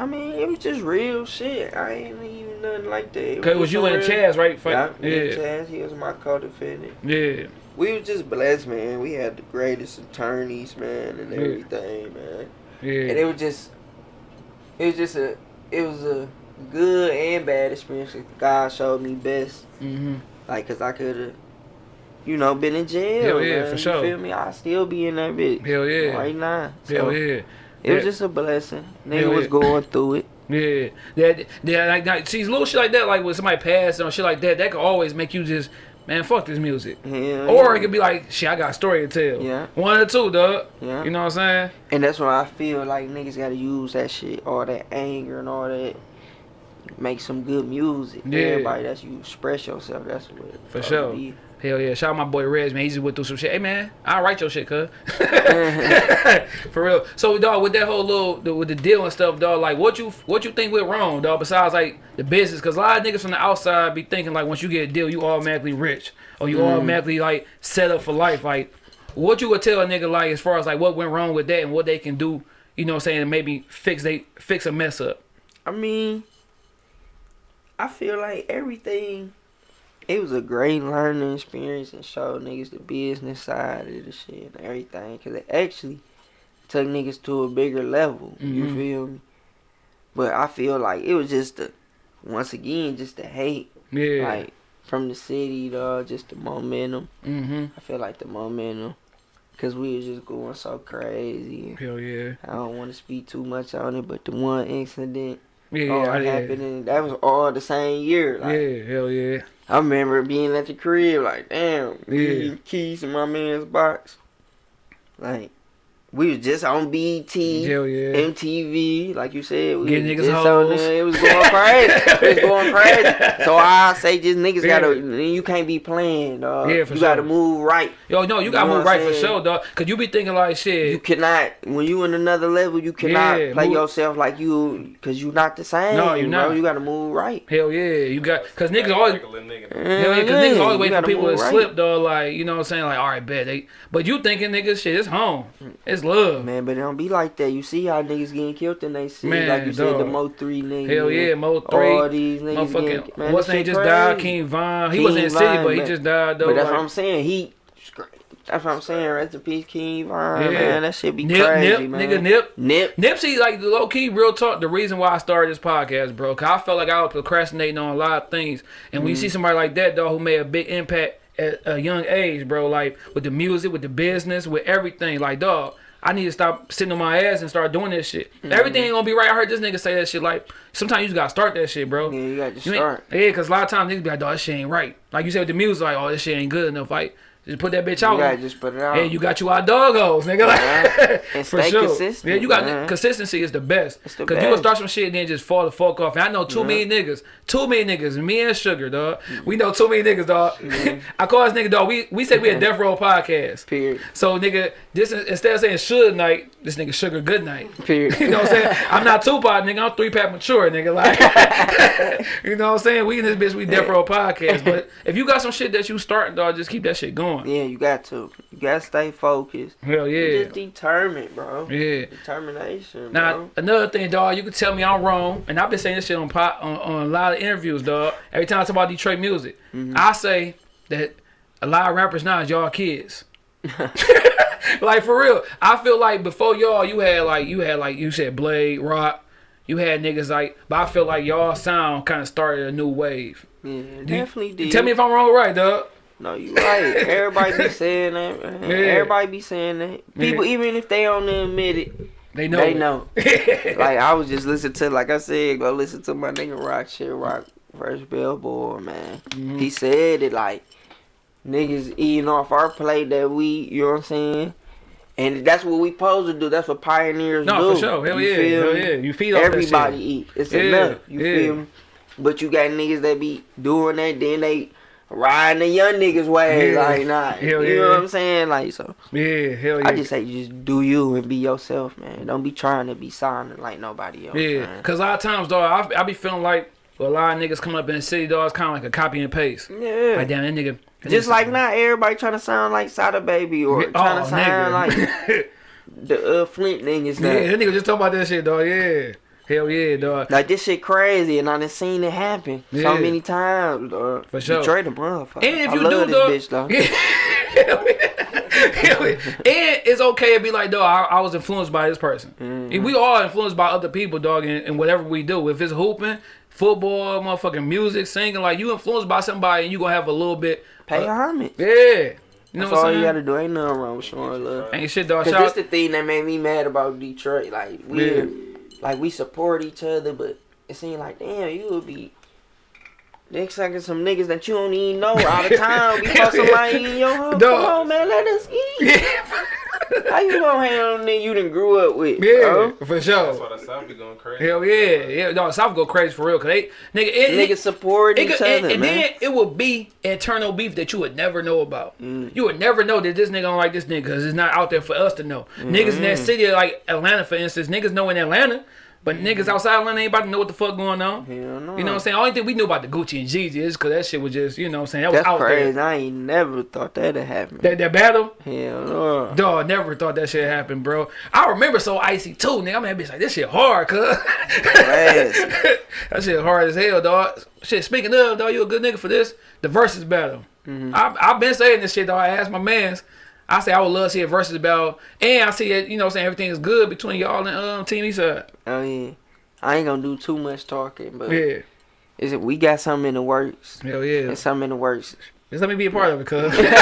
I mean, it was just real shit. I ain't even nothing like that. It Cause it was you and Chaz, right? Yeah, yeah, Chaz, he was my co-defendant. yeah. We was just blessed, man. We had the greatest attorneys, man, and Yeah. everything, man. Yeah. And it was just, it was just a, it was a good and bad experience. God showed me best, mm-hmm. like, cause I could have, you know, been in jail. Hell yeah, man. for You sure. feel me? I still be in that bitch hell yeah, right now. So hell yeah. It was just a blessing. Nigga Hell was yeah. going through it. Yeah, that, that, like, like, see, little shit like that, like when somebody passed or shit like that, that could always make you just, man, fuck this music. Hell Or yeah. it could be like, shit, I got a story to tell. Yeah. One or two, dog. Yeah. You know what I'm saying? And that's why I feel like niggas gotta use that shit, all that anger and all that. Make some good music. Yeah. Everybody that's you express yourself. That's what. For sure. be. Hell yeah. Shout out my boy Rez, man. He just went through some shit. Hey, man, I'll write your shit, cuz. For real. So, dog, with that whole little, the, with the deal and stuff, dog, like, what you what you think went wrong, dog, besides, like, the business? Because a lot of niggas from the outside be thinking, like, once you get a deal, you automatically rich. Or you mm. automatically, like, set up for life. Like, what you would tell a nigga, like, as far as, like, what went wrong with that and what they can do, you know what I'm saying, to maybe fix they fix a mess up. I mean, I feel like everything. It was a great learning experience and showed niggas the business side of the shit and everything. Cause it actually took niggas to a bigger level. You Mhm. feel me? But I feel like it was just the, once again, just the hate. Yeah. Like from the city, dog, just the momentum. mm-hmm. I feel like the momentum. Cause we was just going so crazy. Hell yeah. I don't want to speak too much on it, but the one incident Yeah, all yeah, yeah. happened, that was all the same year. Like, Yeah, hell yeah. I remember being at the crib, like, damn, Yeah. keys in my man's box. Like, we was just on BT, Hell yeah. MTV, like you said. We Getting was niggas just on hoes. there. It was going crazy. it was going crazy. So I say, just niggas Yeah. gotta, you can't be playing, dog. Yeah, for you gotta move right. Yo, no, you You gotta move right I'm for saying? sure, dog. Cause you be thinking like shit. You cannot when you in another level. You cannot Yeah, play move- yourself like you, cause you not the same. No, you bro. not. You gotta move right. Hell yeah, you got cause niggas always Like nigga. hell yeah, cause niggas always mm-hmm. you wait for people to right. slip, dog. Like you know what I'm saying, like all right, bet they. But you thinking niggas shit, it's home, it's love. Man, but it don't be like that. You see how niggas getting killed in they city. Man, like you said, the. Mo three niggas. Hell yeah, Mo three. All these niggas motherfucking getting, man, what's name just died. King Von. He King wasn't in the city, but he just died though. But that's like, what I'm saying. He. That's what I'm saying. Rest in peace, King Von. Yeah. Man, that shit be Nip, crazy, Nip, man. nigga, Nip. Nip. Nipsey, like the low key, real talk. The reason why I started this podcast, bro, cause I felt like I was procrastinating on a lot of things. And when you see Mm-hmm. somebody like that, dog, who made a big impact at a young age, bro, like with the music, with the business, with everything, like dog. I need to stop sitting on my ass and start doing this shit. Mm-hmm. Everything ain't gonna be right. I heard this nigga say that shit. Like sometimes you just gotta start that shit, bro. Yeah, you got to You start. yeah, cause a lot of times niggas be like, dog, this shit ain't right. Like you said with the music, like, oh, this shit ain't good enough. Like, just put that bitch out. gotta just put it out. Hey, you got you our doggos, nigga. Like, Yeah. And for stay sure. consistent, Yeah, you got man. Uh-huh. consistency is the best. It's the Cause you will best. start some shit and then just fall the fuck off. And I know too many niggas, too many niggas, me and Sugar, dog. Mm-hmm. We know too many niggas, dog. Mm-hmm. I call this nigga, dog. We we say we a Death Row podcast. Period. So nigga, this is instead of saying should night, this nigga Sugar good night. Period. You know what I'm saying? I'm not Tupac, nigga. I'm three pack mature, nigga. Like, you know what I'm saying? We in this bitch, we Death Row podcast. But if you got some shit that you starting, dog, just keep that shit going. Yeah, you got to. You gotta stay focused. Hell You yeah. Just determined, bro. Yeah. Determination, Now bro. another thing, dog, you can tell me I'm wrong, and I've been saying this shit on pot, on, on a lot of interviews, dog. Every time I talk about Detroit music, Mm-hmm. I say that a lot of rappers now is y'all kids. like for real, I feel like before y'all, you had like you had like you said Blade Rock, you had niggas like, but I feel like y'all sound kind of started a new wave. Yeah, you- definitely did. Tell me if I'm wrong or right, dog. No, you right. Everybody be saying that. Man. Yeah. Everybody be saying that. People, Yeah. even if they don't admit it, They know. they it. know. like I was just listening to, like I said, go listen to my nigga Rock shit, Rock versus Billboard, man. Mm-hmm. He said it like niggas eating off our plate that we, you know what I'm saying. And that's what we supposed to do. That's what pioneers do. No, for sure. Hell You yeah. feel Hell me? yeah. You feed off. Everybody eat. It's Yeah, enough. You yeah. feel me? But you got niggas that be doing that, then they riding the young niggas way. Yeah. Like, nah. Hell you yeah. know what I'm saying? Like, so Yeah, hell yeah. I just say just do you and be yourself, man. Don't be trying to be sounding like nobody else. Yeah, man. cause a lot of times, dog, I, I be feeling like a lot of niggas come up in the city, dog. It's kind of like a copy and paste. Yeah. Like damn, that nigga. Just like not everybody trying to sound like Sada Baby or Oh, trying to sound nigga. like the uh, Flint niggas. yeah, that nigga just talking about that shit, dog. Yeah, Hell yeah, dog. Like this shit crazy, and I done seen it happen Yeah. so many times. Dog. For sure. Detroit a motherfucker. And if I you love do, this dog, bitch though. Yeah. Hell yeah. And it's okay to be like, dog, I, I was influenced by this person. Mm-hmm. We all influenced by other people, dog, in, in whatever we do. If it's hooping, football, motherfucking music, singing, like you influenced by somebody, and you gonna have a little bit. Pay uh, homage. yeah. You know That's what all I'm you gotta do. Ain't nothing wrong with showing love. Ain't shit, dog. Cause Shout this the thing that made me mad about Detroit. Like we, Yeah. like we support each other, but it seemed like damn, you would be. Next second, some niggas that you don't even know all the time. We fuck somebody in your home. Come on, man, let us eat. yeah. How you gonna hang on a nigga you done grew up with? yeah, bro? for That's sure. why the South be going crazy. Hell yeah, yeah. No, South go crazy for real, cause they nigga, it, Niggas it, support it each could, and, other, and man. then it would be internal beef that you would never know about. Mm. You would never know that this nigga don't like this nigga because it's not out there for us to know. Niggas in that Mm-hmm. city like Atlanta, for instance, niggas know in Atlanta, but niggas outside of Atlanta ain't about to know what the fuck going on. Hell no. You know what I'm saying? Only thing we knew about the Gucci and Jeezy is because that shit was just, you know what I'm saying? That was That's out crazy. there. I ain't never thought that'd happen. That, that battle, Hell no. dog, never thought that shit happened, bro. I remember so icy too, nigga. I'm that bitch like, this shit hard, cuz. That shit hard as hell, dog. Shit, speaking of, dog, you a good nigga for this. The versus battle. Mm-hmm. I, I've been saying this shit, dog. I asked my mans. I say I would love to see a versus battle. And I see it, you know I'm saying, everything is good between y'all and um Team Eastside. I mean, I ain't gonna do too much talking, but Yeah. is it we got something in the works? Hell yeah. There's something in the works. Just let me be a part of it, cuz. Yeah.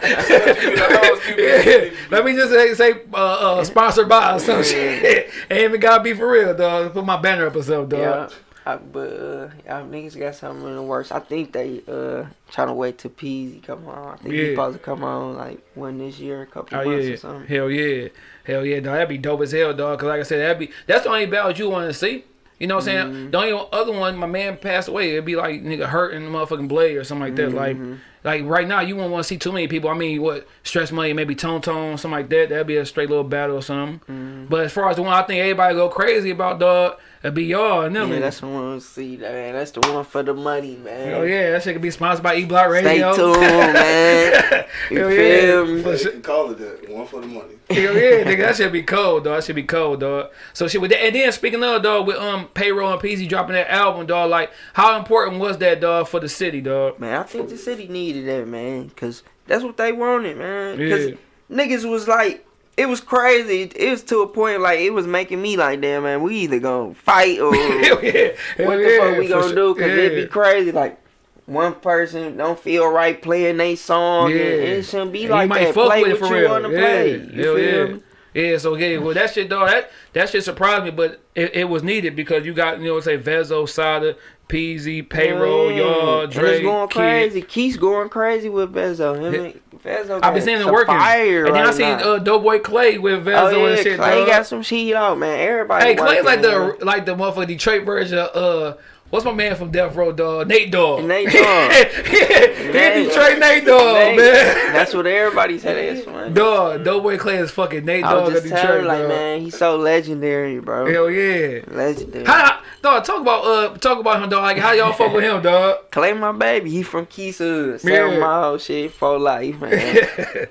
Let me just say, say uh, uh, sponsored by or some shit. Ain't even gotta be for real, dog. Put my banner up or something, Yeah. I, but uh, y'all niggas got something in the works. I think they uh trying to wait till Peezy come on. I think Yeah. he supposed to come on like one this year, a couple Oh months yeah, or something. hell yeah, hell yeah, dog. That'd be dope as hell, dog. Cause like I said, that'd be that's the only battles you want to see. You know what I'm Mm-hmm. saying? The only other one, my man passed away. It'd be like nigga hurting the motherfucking blade or something like that. Like, Mm-hmm. like right now, you won't want to see too many people. I mean, what stress money, maybe tone tone, something like that. That'd be a straight little battle or something. Mm-hmm. But as far as the one I think everybody go crazy about, dog, it'd be y'all and them. Yeah, niggas. that's the one to see, man. That's the one for the money, man. Hell yeah, that shit could be sponsored by E Block Radio. Stay tuned, man. You Hell feel yeah. me? For They can call it that. One for the money. Hell yeah, nigga, that should be cold, dog. That should be cold, dog. So shit with that, and then speaking of dog, with um payroll and Peezy dropping that album, dog. Like, how important was that, dog, for the city, dog? Man, I think the city needed that, man, cause that's what they wanted, man. Cause Yeah. niggas was like, it was crazy. It was to a point like it was making me like, damn, man, we either gonna fight or Hell yeah, Hell what the yeah, fuck we gonna sure. do? Cause it'd be crazy. Like one person don't feel right playing they song, Yeah. and it shouldn't be And like you might that. fuck Play with it what for you real. wanna yeah. play. You Hell feel yeah. me? Yeah, so yeah, well that shit dog, that that shit surprised me, but it, it was needed because you got you know say Vezzo, Sada, Peezy, payroll, Yeah. y'all, Dre, it's going Kid. crazy. Keith's going crazy with Vezzo. Him Yeah. Vezzo I've been seeing it working, Fire and then I right seen now. uh, Doughboy Clay with Vezzo Oh yeah, and shit. Clay dog. got some shit out, man. Everybody. Hey, Clay's like the like the motherfucking Detroit version of uh what's my man from Death Row Dog? Nate Dogg. Nate Dogg. yeah, Nate- Detroit Nate Dogg, Nate, man. That's what everybody's said. It's man. Dog, Doughboy Clay is fucking Nate I Dogg was of just Detroit, telling, like, dog. man, he's so legendary, bro. Hell yeah. Legendary. How, dog, talk about uh talk about him, dog. Like how y'all fuck with him, dog. Clay, my baby, he from Yeah. seven mile shit for life, man.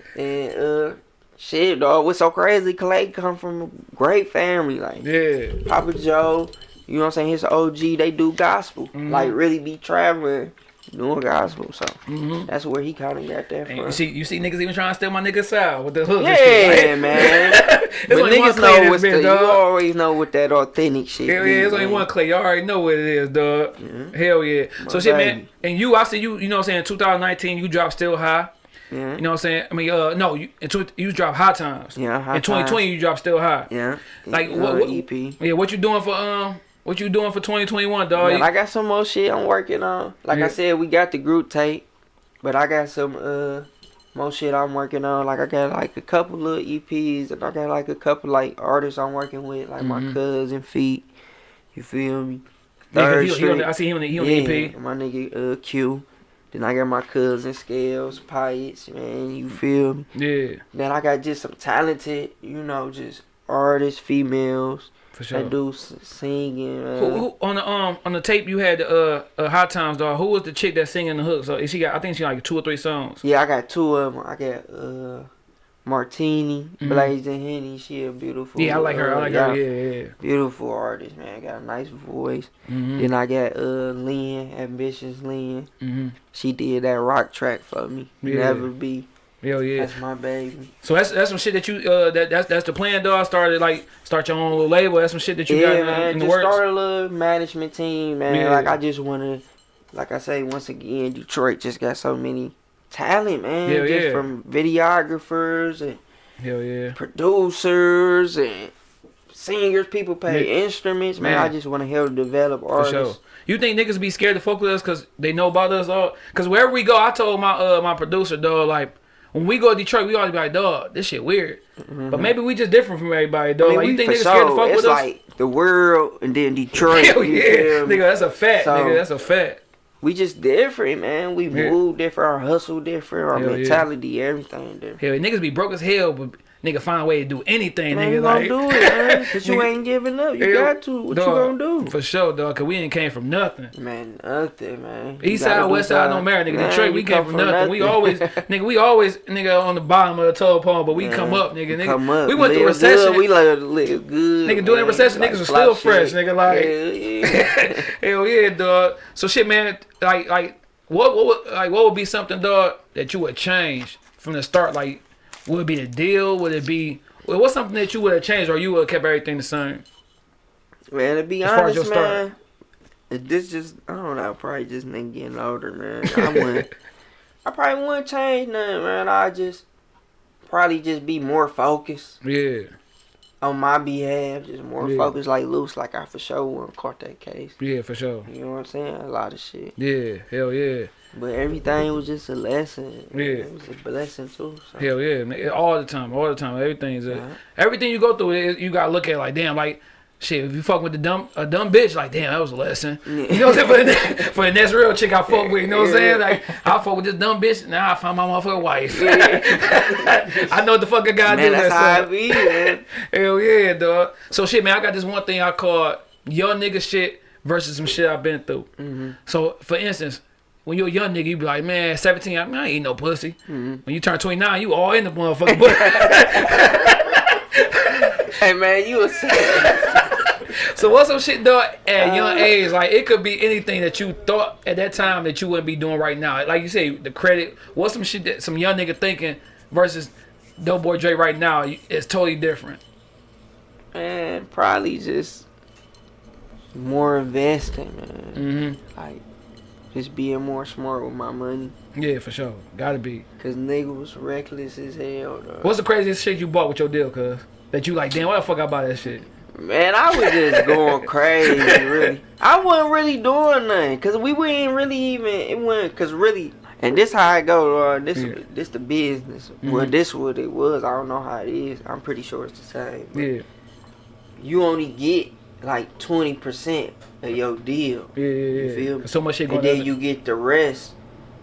and uh, shit, dog, what's so crazy? Clay come from a great family, like yeah. Papa Joe. You know what I'm saying? His OG, they do gospel, Mm-hmm. like really be traveling, doing gospel. So Mhm. that's where he kind of got that from. you see, you see niggas even trying to steal my nigga style with the hook. and Yeah, man. But niggas know what's the, bitch, you always know what that authentic shit. Hell yeah, there's only man. one Clay. You already know what it is, dog. Hell yeah. So My shit, man. And you, I see you. You know, what I'm saying 2019, you dropped still high. Yeah. You know what I'm saying? I mean, uh, no, you you dropped high times. Yeah, High In 2020, you dropped still high. Yeah. Like Uh, what, what? EP. Yeah, what you doing for um? What you doing for 2021, dog? Man, I got some more shit I'm working on. Like Yeah. I said, we got the group tape, but I got some uh more shit I'm working on. Like I got like a couple little EPs, and I got like a couple like artists I'm working with, like Mhm. my cousin Feet. You feel me? Yeah, Third he, he the, I see him on the, he on the EP. my nigga uh Q. Then I got my cousin Scales, Pirates, man. You feel me? Yeah, Then I got just some talented, you know, just artists, females for sure. that do singing. Man. Who, who, on the um on the tape you had uh, uh high times dog. Who was the chick that singing the hook? So is she got I think she got like two or three songs. Yeah, I got two of them. I got uh Martini, Blazing Henny. She a beautiful. Yeah, I like her. I like yeah, her. Yeah, yeah. Beautiful artist, man. Got a nice voice. Mm-hmm. Then I got uh Lynn, Ambitious Lynn. Mm-hmm. She did that rock track for me. Yeah. Never be. Hell yeah. That's my baby. So that's that's some shit that you uh that that's that's the plan, dog. Started like start your own little label. That's some shit that you yeah, got in, man. in the just works. start a little management team, man. Like I just wanna, like I say once again, Detroit just got so many talent, man. Hell just yeah. from videographers and Hell yeah. producers and singers. People play Yeah. instruments, man. Man. I just want to help develop For artists. sure. You think niggas be scared to fuck with us because they know about us all? Because wherever we go, I told my uh my producer, dog, like when we go to Detroit, we always be like, dog, this shit weird. But maybe we just different from everybody, dog. Mm-hmm. I mean, like you think niggas scared to fuck it's with us? like the world and then Detroit. Hell yeah, nigga, that's a fact, So- nigga, that's a fact. We just different, man. We Yeah. move different, our hustle different, our Hell yeah. mentality, everything different. Hell, niggas be broke as hell, but nigga find a way to do anything, Man, nigga. you gonna like, do it, man. Cause you ain't giving up. You got to. What dog, you gonna do? For sure, dog, cause we ain't came from nothing. Man, nothing, man. You East side, west side, no something. matter, nigga. Man, Detroit, we came come from nothing. We always, nigga, we always, nigga, on the bottom of the toe pole, but we Man, come up, nigga. nigga. Come up. We went through recession. Good. We live, live good. Nigga, during man. recession, Like niggas was fly still fresh, nigga, like- Hell yeah. Hell yeah, dog. So shit, man. Like, like, what, what, would, like, what would be something, dog, that you would change from the start? Like, would it be the deal? Would it be? Well, what's something that you would have changed, or you would have kept everything the same? Man, to be As far as your honest, man, this just I don't know, probably just nigga getting older, man. I wouldn't, I probably wouldn't change nothing, man. I just probably just be more focused Yeah, on my behalf, just more Yeah. focused, like loose, like I for sure wouldn't caught that case. yeah, for sure. You know what I'm saying? A lot of shit, Yeah, hell yeah, but everything was just a lesson. Yeah. it was a blessing too. So. hell yeah, nigga, all the time, all the time. Everything is a, Yeah. everything you go through. You gotta look at it like, damn, like. Shit, if you fuck with the dumb a dumb bitch, like damn, that was a lesson. Yeah. You know what I'm saying? For the, for the next real chick I fuck with, you know what I'm saying? Like I fuck with this dumb bitch, now I find my motherfucking wife. I know what the fuck I gotta do. Man, that's that how it be, man. Hell yeah, dog. So shit, man, I got this one thing I call young nigga shit versus some shit I've been through. Mm-hmm. So for instance, when you're a young nigga, you be like, man, 17, I, I ain't no pussy. Mm-hmm. When you turn 29, you all in the motherfucking butt. hey, man, you a so what's some shit, dog, at a young age? Like it could be anything that you thought at that time that you wouldn't be doing right now. Like you say, the credit. What's some shit that some young nigga thinking versus Dope Boy Dre right now? is totally different. man, probably just more investing, man. Mm-hmm. Like, just being more smart with my money. Yeah, for sure. Gotta be. Cause nigga was reckless as hell, though. What's the craziest shit you bought with your deal, cuz? That you like, damn, why the fuck I buy that shit? Man, I was just going crazy, really. I wasn't really doing nothing, cause we weren't really even. It wasn't, cause really, and this how I go, uh, this Yeah. this the business. Well, Mhm. this what it was. I don't know how it is. I'm pretty sure it's the same. Yeah, You only get like twenty percent your deal. yeah, yeah. yeah. feel me? So much shit and then you get the rest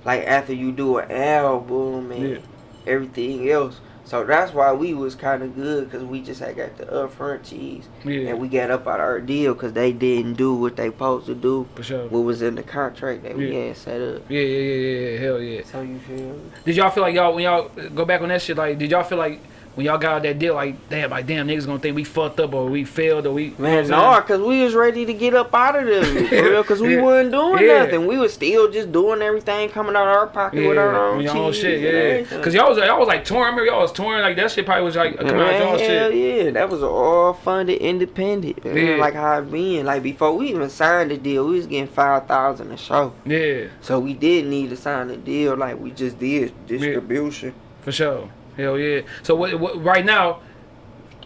like after you do an album and Yeah. everything else so that's why we was kind of good because we just had got the upfront cheese yeah, and we got up out our deal because they didn't do what they supposed to do for sure. what was in the contract that we had set up Yeah, yeah, yeah, yeah, yeah, hell yeah. so you feel? Did y'all feel like y'all when y'all go back on that shit? Like, did y'all feel like when y'all got out that deal, like, damn, like, damn, niggas gonna think we fucked up or we failed or we. Man, no, because we was ready to get up out of there, for real, because we Yeah. wasn't doing Yeah. nothing. We was still just doing everything coming out of our pocket with our own own shit, yeah. Cause y'all was y'all was like touring. I remember y'all was touring like that shit. Probably was like coming out y'all shit. yeah, that was all funded independent. Man. Like how it been. Like before we even signed the deal, we was getting five thousand a show. Yeah, So we did need to sign the deal like we just did distribution. for sure. Hell yeah. So what, what right now?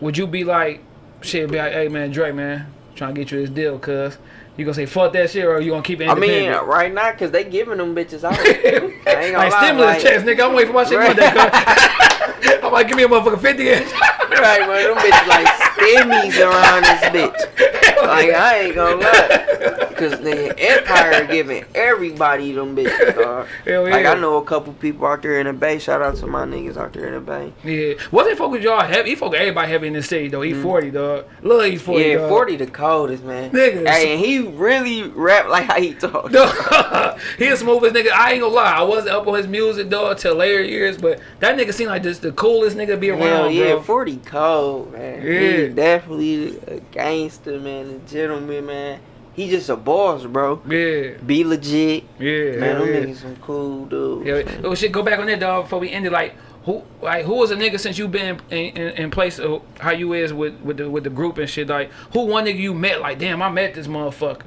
Would you be like, shit? Be like, hey man, Drake, man, trying to get you this deal, cuz you gonna say fuck that shit or you gonna keep it I mean, independent? Uh, right now, cause they giving them bitches out. I like lie, stimulus like- checks, nigga. I'm waiting for my shit Right. Monday. I'm like, give me a motherfucking fifty. right, man, them bitches like stimmies around this bitch. Like I ain't gonna lie. Cause the Empire giving everybody them bitches, dog. Hell Like yeah. I know a couple people out there in the Bay. Shout out to my niggas out there in the Bay. Yeah. Wasn't fuck with y'all heavy? He with everybody heavy in the city though. He 40, dog. Look, he 40, Mm. yeah, dog. 40 the coldest, man. Niggas. Hey, and he really rap like how he talk. He the smoothest nigga. I ain't gonna lie. I wasn't up on his music, dog, till later years, but that nigga seemed like just the coolest nigga to be around, Hell yeah, bro. 40 cold, man. Yeah. He definitely a gangster, man, a gentleman, man. He just a boss, bro. Yeah, Be legit. yeah, Man, I'm yeah. niggas some cool dudes. Yeah, oh shit. Go back on that, dog. Before we ended, like who, like who was a nigga since you been in, in, in place of how you is with with the with the group and shit. Like who one nigga you met? Like damn, I met this motherfucker.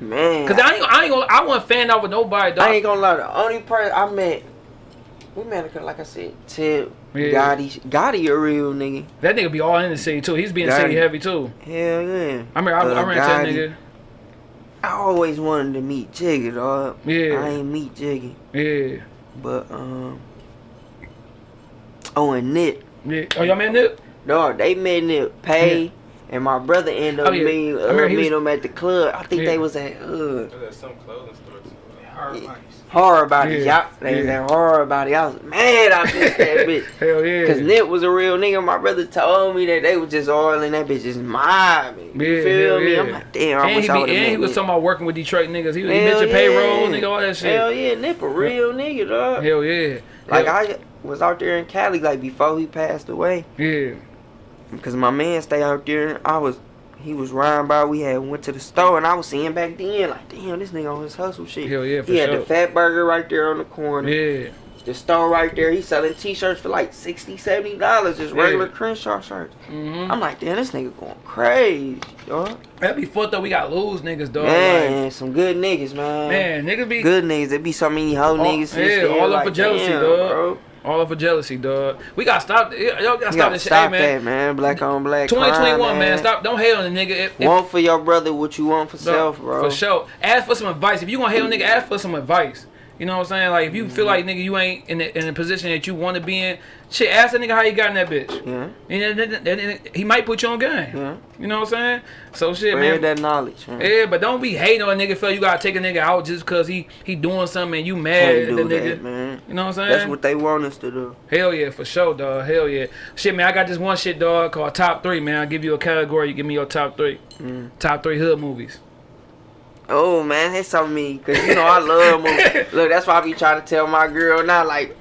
Man, Cause I ain't, I ain't gonna, I wasn't fan out with nobody, dog. I ain't gonna lie. The only person I met, we met, like I said, Tip, Yeah. Gotti. Gotti a real nigga. that nigga be all in the city too. He's being Got city heavy too. Hell yeah. I mean, I, Uh, I ran that nigga. I always wanted to meet Jiggy, dog. Yeah. I ain't meet Jiggy. Yeah, but um. Oh, and Nip. yeah. Oh, y'all met Nip? Dog, they met Nip. Pay. And my brother ended up Oh, yeah. meeting, I uh, remember he meeting was- him at the club. I think Yeah. they was at uh, some clothing store too. Horror about it. Yeah. Y'all, they was Yeah. at horror about it. I was mad I missed that bitch. Hell yeah. Cause Nip was a real nigga. My brother told me that they was just all in that bitch just mobbing. You feel me? yeah. I'm like, damn, I and wish he, I would have he was talking about working with Detroit niggas. He, he Hell mentioned yeah. payroll, nigga, all that shit. Hell yeah, Nip a real nigga, dog. Hell yeah. Like Hell- I was out there in Cali like before he passed away. Yeah. Cause my man stay out there. I was, he was riding by. We had went to the store and I was seeing back then like, damn, this nigga on his hustle shit. Hell yeah, for he had sure. the Fatburger right there on the corner. Yeah. The store right there. He selling T-shirts for like 60 $70, just Yeah. regular Crenshaw shirts. hmm I'm like, damn, this nigga going crazy, dog. That'd be fucked up. We got lose niggas, dog. Man, some good niggas, man. Man, niggas be good niggas. There be so many hoe All- niggas. yeah, all up like, for jealousy, damn, dog. Bro. All for jealousy, dog. We gotta stop. Y'all gotta stop this shit, hey, man. that, man. Black on black. 2021, crime, man. Stop. Don't hate on the nigga. If, if, Want for your brother what you want for dog, self, bro. For sure. Ask for some advice. If you gonna hate on a nigga, ask for some advice. You know what I'm saying? Like if you feel mm-hmm. like nigga you ain't in the, in the position that you want to be in, shit. Ask that nigga how you got in that bitch. Yeah, And then- then- then he might put you on game. yeah. You know what I'm saying? So shit, Spread man. that knowledge, man. Yeah, but don't be hating on a nigga. Feel you gotta take a nigga out just cause he he doing something and you mad at the nigga. that, man. You know what I'm saying? That's what they want us to do. Hell yeah, for sure, dog. Hell yeah. Shit, man, I got this one shit, dog, called Top 3, man. I'll give you a category. You give me your top three. Mm. Top three hood movies. Oh man, that's so me, cause you know I love movies. Look, that's why I be trying to tell my girl now, like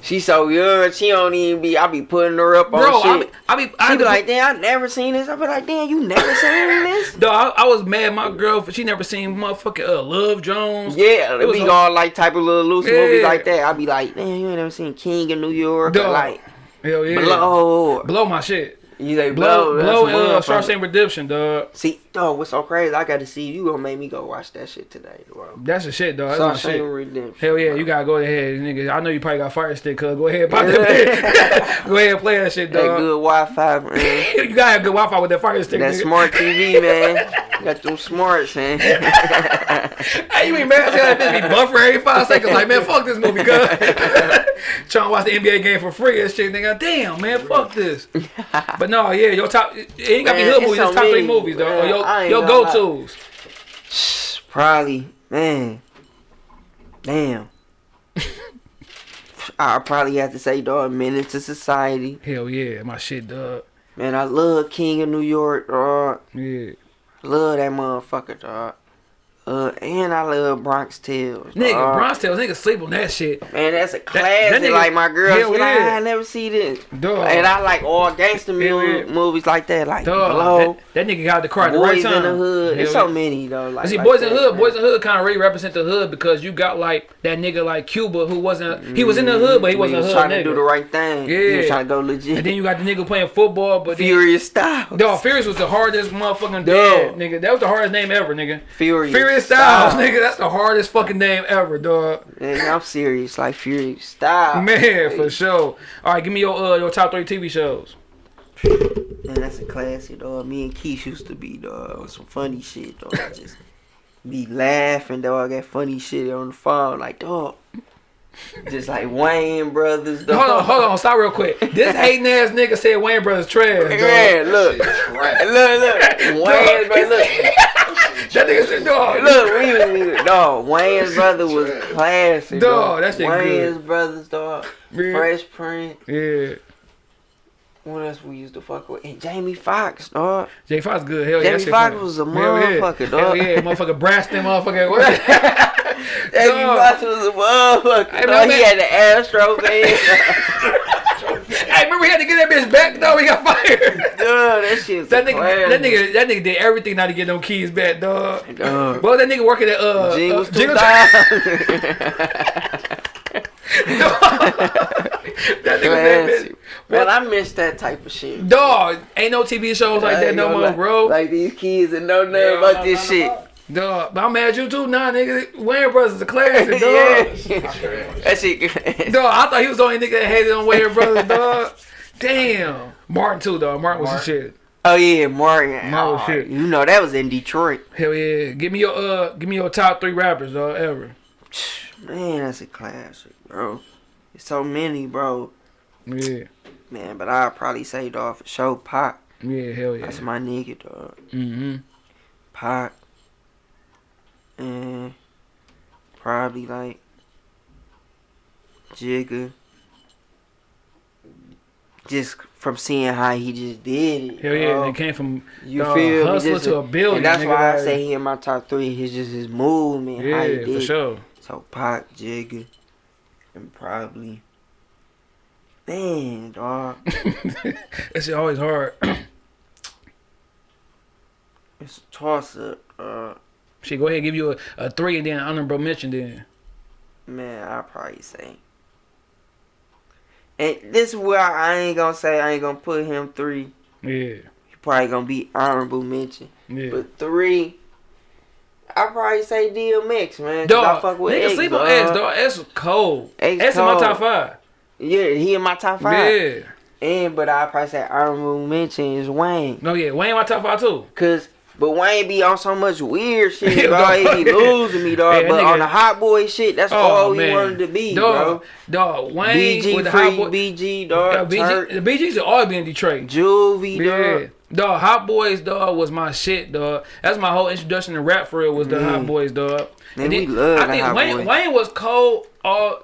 she so young, she don't even be. I be putting her up on Bro, I shit. be, I be, I be like, damn, I never seen this. I be like, damn, you never seen this? No, I, I was mad my girl she never seen motherfucking uh, Love Jones. Yeah, It was be all like type of little loose Yeah. movies like that. I be like, damn, you ain't never seen King of New York or Dog. like Hell yeah. Blow. Blow my shit. You say Blow, blow, blow, uh, a motherfucker. Shawshank Redemption, dog. See, dog, what's so crazy? I got to see you gonna make me go watch that shit today, bro. That's the shit, dog. That's my shit. Redemption. Hell yeah, bro. you gotta go ahead, nigga. I know you probably got fire stick, cuz go ahead, pop that go ahead and play that shit, that dog. good Wi-Fi, man. you gotta have good Wi-Fi with that fire stick, that nigga. smart TV, man. Got them smarts, man. Hey, you ain't mad? That bitch be buffering every five seconds? Like, man, fuck this movie, cuz. Trying to watch the NBA game for free and shit, nigga. Damn, man, fuck this. But no, yeah, your top, it ain't gotta be hood movies, it's top three movies, though. Your, I ain't your gonna go-tos. probably, man. Damn. I probably have to say, dog, Menace to Society. Hell yeah, my shit, dog. Man, I love King of New York, dog. Yeah. Love that motherfucker, dog. Uh, and I love Bronx Tales. Nigga, dog. Bronx Tales, nigga sleep on that shit. Man, that's a classic. that classic. nigga- like my girl, she like, yeah. I never see this. Dog. And I like all gangster yeah. movies like that, like Dog, Blow, that, that nigga got the car at the right Boys time. in the Hood. There's so many though. Like, See, like Boys in the Hood, man. Boys in the Hood kind of really represent the hood because you got like that nigga like Cuba who wasn't, he was in the hood, but he wasn't a was trying nigga. to do the right thing. Yeah, He was trying to go legit. And then you got the nigga playing football, but Furious Styles. Dog, Furious was the hardest motherfucking Dog. dead, nigga. That was the hardest name ever, nigga. Furious, Furious Styles, nigga. That's the hardest fucking name ever, dog. Man, I'm serious. Like Furious Styles. Man, for sure. All right, give me your uh your top three TV shows. Man, that's a classic, dog. Me and Keith used to be, dog. Some funny shit, dog. Just be laughing, dog. That funny shit on the phone, like, dog. Just like Wayans Brothers, dog. Hold on, hold on, stop real quick. This hating ass nigga said Wayans Brothers trash. Yeah, look, look, look, Wayne, bro, look. That nigga said, dog. Look, we was dog. Wayne's brother was classic. Dog, Dog, that shit Wayne's good. brothers, dog. Yeah. Fresh Prince. Yeah. What else we used to fuck with? And Jamie Foxx, dog. Jay Fox good. Hell yeah. Jamie Foxx was a Hell yeah. motherfucker, Hell dog. yeah, motherfucker brassed them motherfucker. Jamie Dog. Foxx was a motherfucker. Hey, dog. he had the Astro band. hey, remember he had to get that bitch back though. He got fired. Dog, that shit. That nigga, that nigga, that nigga did everything not to get them keys back, dog. Dog. Well, that nigga working at uh, Jingles uh Jingle 2000. That nigga that Classic. bitch. Man, I miss that type of shit. Dog, ain't no TV shows like I that no more, lie. bro. Like these kids and know nothing Yeah, about this no, no, shit. no. Dog, but I'm mad at you too, nah, nigga. Wayans Brothers is a classic, dog. yeah. that shit. Dog, I thought he was the only nigga that hated on Wayans Brothers, dog. Damn. Martin too, dog. Martin was the shit. Oh yeah, Martin. Martin Oh, shit. You know that was in Detroit. Hell yeah. Give me your uh, give me your top three rappers, dog, ever. Man, that's a classic, bro. It's so many, bro. Yeah, Man, but I'd probably say dog for sure Pop. yeah, hell yeah. That's my nigga, dog. Mm-hmm. Pop. And probably like Jigga. Just from seeing how he just did it. Hell yeah. dog. They came from You dog, feel hustler Just to a billion. And that's nigga, why I like- say he in my top three. He's just his movement, how he Yeah, did. for sure. So Pac, Jigga, and probably man, dog. shit always hard. It's a toss up. Uh, shit, go ahead, give you a, a three and then honorable mention then. man, I probably say. And this is where I ain't gonna say I ain't gonna put him three. Yeah, He probably gonna be honorable mention. yeah. But three, I probably say DMX, man. 'cause I Dog, fuck with nigga X, sleep on dog. X, dog. X was cold. X X in my top five. Yeah, he in my top five. Yeah. And but I probably say honorable mention is Wayne. No, yeah. Wayne my top five too. Cause but Wayne be on so much weird shit, Yeah, dog. He be losing me, dog. Yeah, but nigga- on the hot boy shit, that's oh, all he wanted to be, dog, Dog, bro. Wayne with BG the free, hot boy. BG, dog. BG, Turk, the BGs should always be in Detroit. Juvie, Yeah, dog. Dog. Hot Boys, dog, was my shit, dog. That's my whole introduction to rap for real was the Mm. Hot Boys, dog. Man, we love I think Wayne. Wayne was cold. All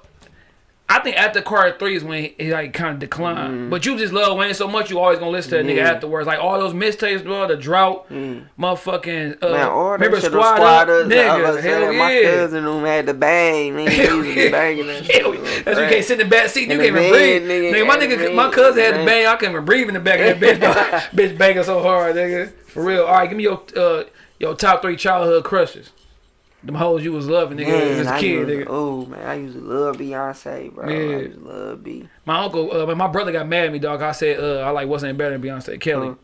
I think after Carter Three is when he, like kind of declined. But you just love Wayne so much, you always gonna listen to that nigga Mm. Yeah. afterwards. Like all those mixtapes, bro. The drought, Mm. motherfucking. Uh, Man, all remember Squad, on squad Up? up, I nigga. Hell saying, my cousin who had the bang, man. He Hell to banging that shit. That's you can't sit in the back seat. You can't even breathe. nigga, Nigga, my nigga, my man, cousin had the bang. I couldn't even breathe in the back of that bitch. bitch banging so hard, nigga. For real. All right, give me your uh your top three childhood crushes. Them hoes you was loving, nigga, Man, as a I kid, used, nigga. oh man, I used to love Beyonce, bro. Yeah. I used to love B. My uncle, uh, my brother got mad at me, dog. I said, uh, I like wasn't better than Beyonce. Kelly. Uh,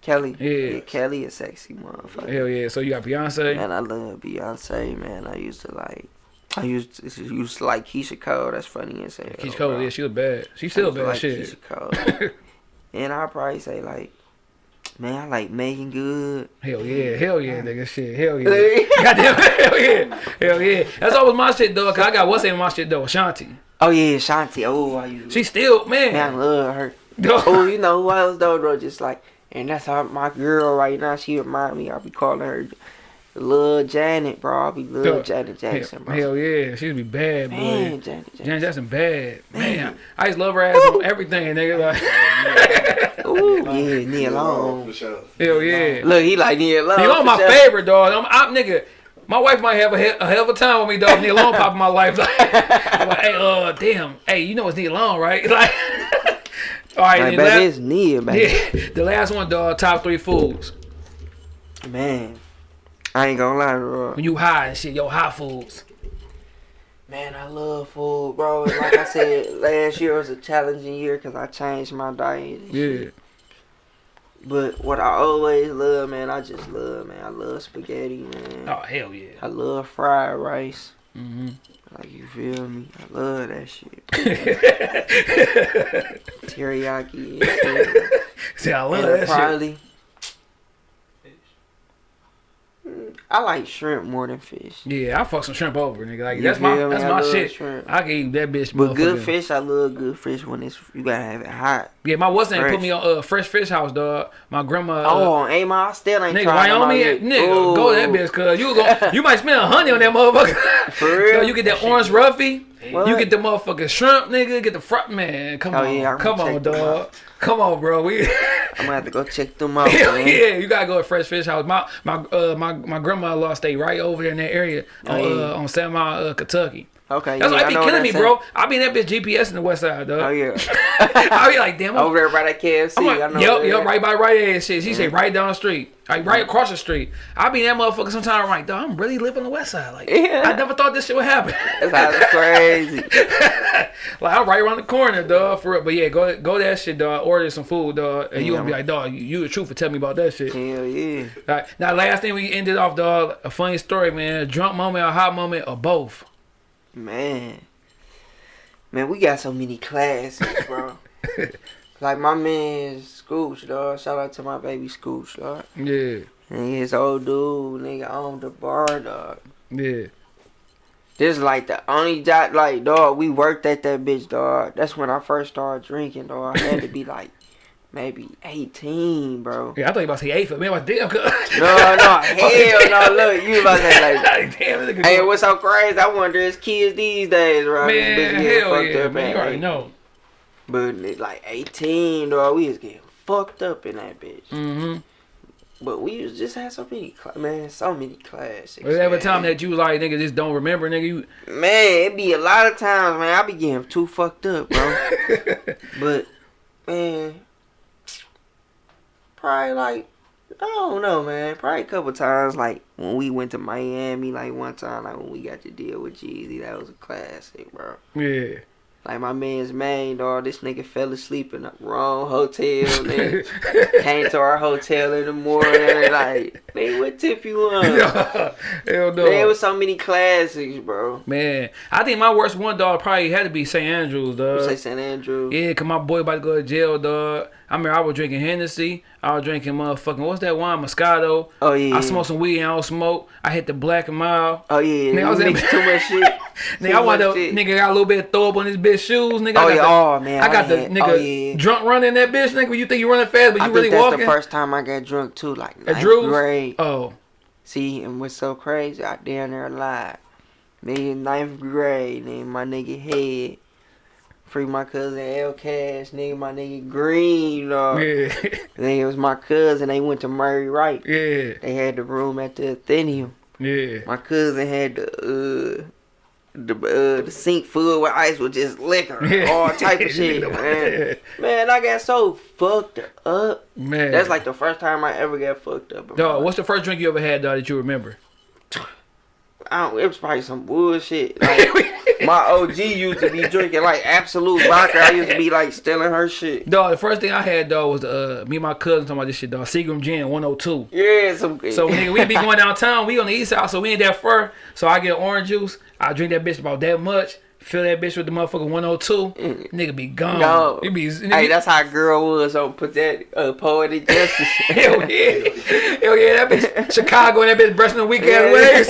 Kelly. Yeah. Kelly is sexy motherfucker. Hell yeah. So you got Beyonce. Man, I love Beyonce, man. I used to like, I used to, used to like Keyshia Cole. That's funny as hell. Keisha bro. Cole, yeah, she was bad. She I still bad like shit. Keyshia Cole. and I'll probably say like, man, I like Meagan Good. Hell yeah, hell yeah, nigga, shit, hell yeah. Goddamn, hell yeah, hell yeah. That's always my shit, though. Cause I got what's in my shit though, Shanti. oh yeah, Shanti. Oh, I used. She still, man, I love her. Oh, you know who else though, bro? Just like, and that's how my girl right now. She remind me. I'll be calling her. Lil Janet, bro. I'll be Lil Dog. Janet Jackson, bro. Hell yeah, she would be bad, boy. Man, Janet Jackson. Janet Jackson bad, man. Man. I just love her ass on everything, nigga. Like, Ooh, yeah, Nia Long. For sure. hell yeah. Look, he like Nia Long. Nia Long my sure. favorite, dog. I'm, I'm nigga. My wife might have a, he- a hell of a time with me, dog. Nia Long pop in my life. Like, like, hey, uh, damn, hey, you know it's Nia Long, right? Like, all right, Like, then it's Neil, baby. yeah, the last one, dog. Top three foods Man, I ain't gonna lie, bro. when you high and shit. Yo, high foods. Man, I love food, bro. Like I said, last year was a challenging year because I changed my diet. and shit. But what I always love, man, I just love, man. I love spaghetti, man. oh hell yeah. I love fried rice. hmm Like you feel me? I love that shit. Teriyaki. and. See, I love and that shit. probably. Mm, I like shrimp more than fish. Yeah, I fuck some shrimp over, nigga. Like You that's my that's I my shit. shrimp. I can eat that bitch. But good fish, I love good fish when it's you gotta have it hot. Yeah, my what's name put me on uh, Fresh Fish House, dog. My grandma. Uh, oh, ain't my I still ain't Nigga, tried them out Wyoming, yet. nigga, go to that bitch, cuz you go, you might spend a honey on that motherfucker. For real? So you get that orange roughy, What? you get the motherfucking shrimp, nigga, get the front man. Come Oh, on, yeah, come on, dog. Come on, bro. We I'm gonna have to go check them out, man. yeah, you gotta go to Fresh Fish House. My my uh my my grandma lost stay right over there in that area on Oh, yeah. uh, on Mile, uh, Kentucky. Okay, That's yeah, why I be killing me, bro. I be in that bitch GPS in the West Side, dog. Oh yeah, I be like, damn, I'm over there by that KFC. I'm like, I know yep, yep, right by right ass shit. She say mm-hmm. right down the street, like right mm-hmm. across the street. I be in that motherfucker sometimes. I'm like, dog, I'm really living the West Side. Like, Yeah. I never thought this shit would happen. That's it's crazy. like, I'm right around the corner, dog, for real. But yeah, go go that shit, dog. Order some food, dog, and you gonna be like, dog, you, you the truth for tell me about that shit. Hell yeah. All right. Now, last thing we ended off, dog. A funny story, man. A drunk moment, a hot moment, or both. Man. Man, we got so many classes, bro. like my man Scooch, dog. Shout out to my baby Scooch, dog. Yeah, And his old dude, nigga, owned the bar, dog. yeah. This is like the only job, like, dog, we worked at that bitch, dog. That's when I first started drinking, dog. I had to be like maybe 18, bro. Yeah, I thought you about to say eight, for me. I was damn good. No, no, hell no. Look, you about to say, like, damn, this hey, what's so crazy? I wonder is kids these days, bro. This man, bitch hell yeah, up man. You already know. But it's like 18, dog. We was getting fucked up in that bitch. Mm-hmm. But we was just had so many, man, so many classics. Was there ever man. time that you was like, nigga, just don't remember, nigga? You Man, it be a lot of times, man. I be getting too fucked up, bro. but man, probably like I don't know, man. Probably a couple times, like when we went to Miami, like one time, like when we got to deal with Jeezy, that was a classic, bro. yeah. Like my man's main dog, this nigga fell asleep in the wrong hotel. Nigga came to our hotel in the morning, like, nigga, what tip you on? Hell no. There was so many classics, bro. Man, I think my worst one, dog, probably had to be St. Andrews, dog. Say St. Andrew. Yeah, cause my boy about to go to jail, dog. I remember I was drinking Hennessy. I was drinking motherfucking what's that wine, Moscato. Oh yeah. I smoked some weed and I don't smoke. I hit the black and mild. Oh yeah. Nigga, I was mix too much shit. Nigga, I wound up, shit. nigga got a little bit of throw up on his bitch shoes, nigga. Oh I yeah. got Oh man. I oh, got the had- nigga Oh, yeah. drunk running that bitch, nigga. You think you running fast, but I you think really that's walking. the first time I got drunk too, like At ninth Drew's? grade. Oh, See, and what's so crazy, I down there alive. Nigga, ninth grade, nigga, my nigga head. Free my cousin L Cash, nigga, my nigga Green, dog. yeah, Nigga, it was my cousin. They went to Murray Wright. yeah, They had the room at the Atheneum. yeah. My cousin had the uh the uh the sink full with ice with just liquor, all type of shit, man. Man, I got so fucked up. Man, That's like the first time I ever got fucked up. dog. What's the first drink you ever had, dog, that you remember? I don't, it was probably some bullshit. Like, my OG used to be drinking like Absolut vodka. I used to be like stealing her shit. Dog, the first thing I had, dog, was uh, me and my cousin talking about this shit, dog. Seagram Gin 102. Yeah, some. So nigga, we be going downtown. We on the east side, so we ain't that far. So I get orange juice. I drink that bitch about that much. Fill that bitch with the motherfucker 102. Nigga be gone. No. It be. Hey, Nigga, that's how a girl was. So put that uh, poetic justice. hell yeah, hell yeah. That bitch Chicago and that bitch brushing the weak ass waves.